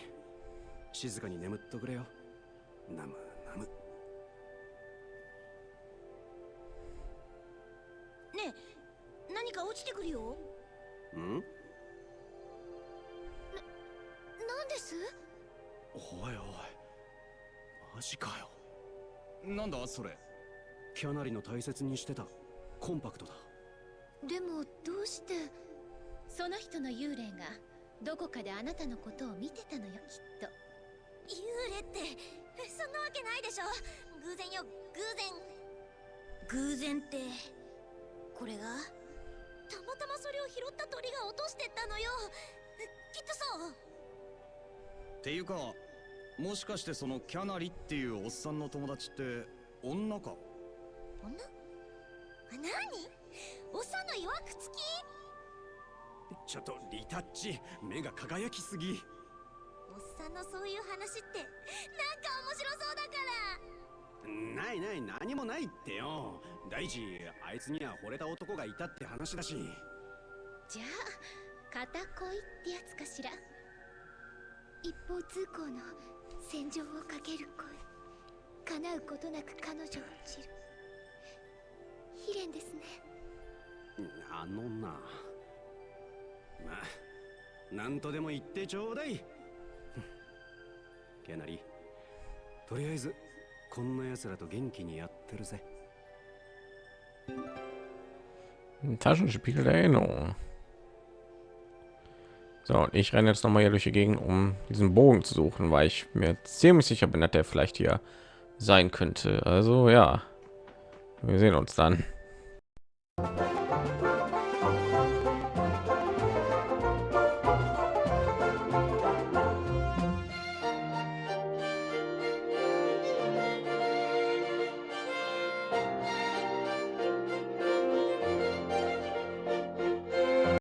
静かに眠っとくれよ。ナムナムねえ何か落ちてくるよ？ん？なんです？おいおいマジかよ。なんだそれ。キャナリの大切にしてた。コンパクトだ。でもどうしてその人の幽霊がどこかであなたのことを見てたのよきっと。幽霊ってそんなわけないでしょ。偶然よ。偶然。偶然ってこれが？たまたまそれを拾った鳥が落としてったのよ。きっとそう。っていうかもしかしてそのキャナリっていうおっさんの友達って女か？女？あ何おっさんの曰くつきちょっとリタッチ目が輝きすぎ。おっさんのそういう話ってなんか面白そうだから。ないない何もないってよ。大地あいつには惚れた男がいたって話だし。じゃあ片恋ってやつかしら？一方通行の戦場をかける恋。叶うことなく彼女を散る。悲恋ですね。あのな。まあなんとでも言ってちょうだい。キャナリとりあえずこんな奴らと元気にやってるぜ。Taschenspiegel der Erinnerung. So, und ich renne jetzt noch mal hier durch die Gegend, um diesen Bogen zu suchen, weil ich mir ziemlich sicher bin, dass der vielleicht hier sein könnte. Also ja, wir sehen uns dann.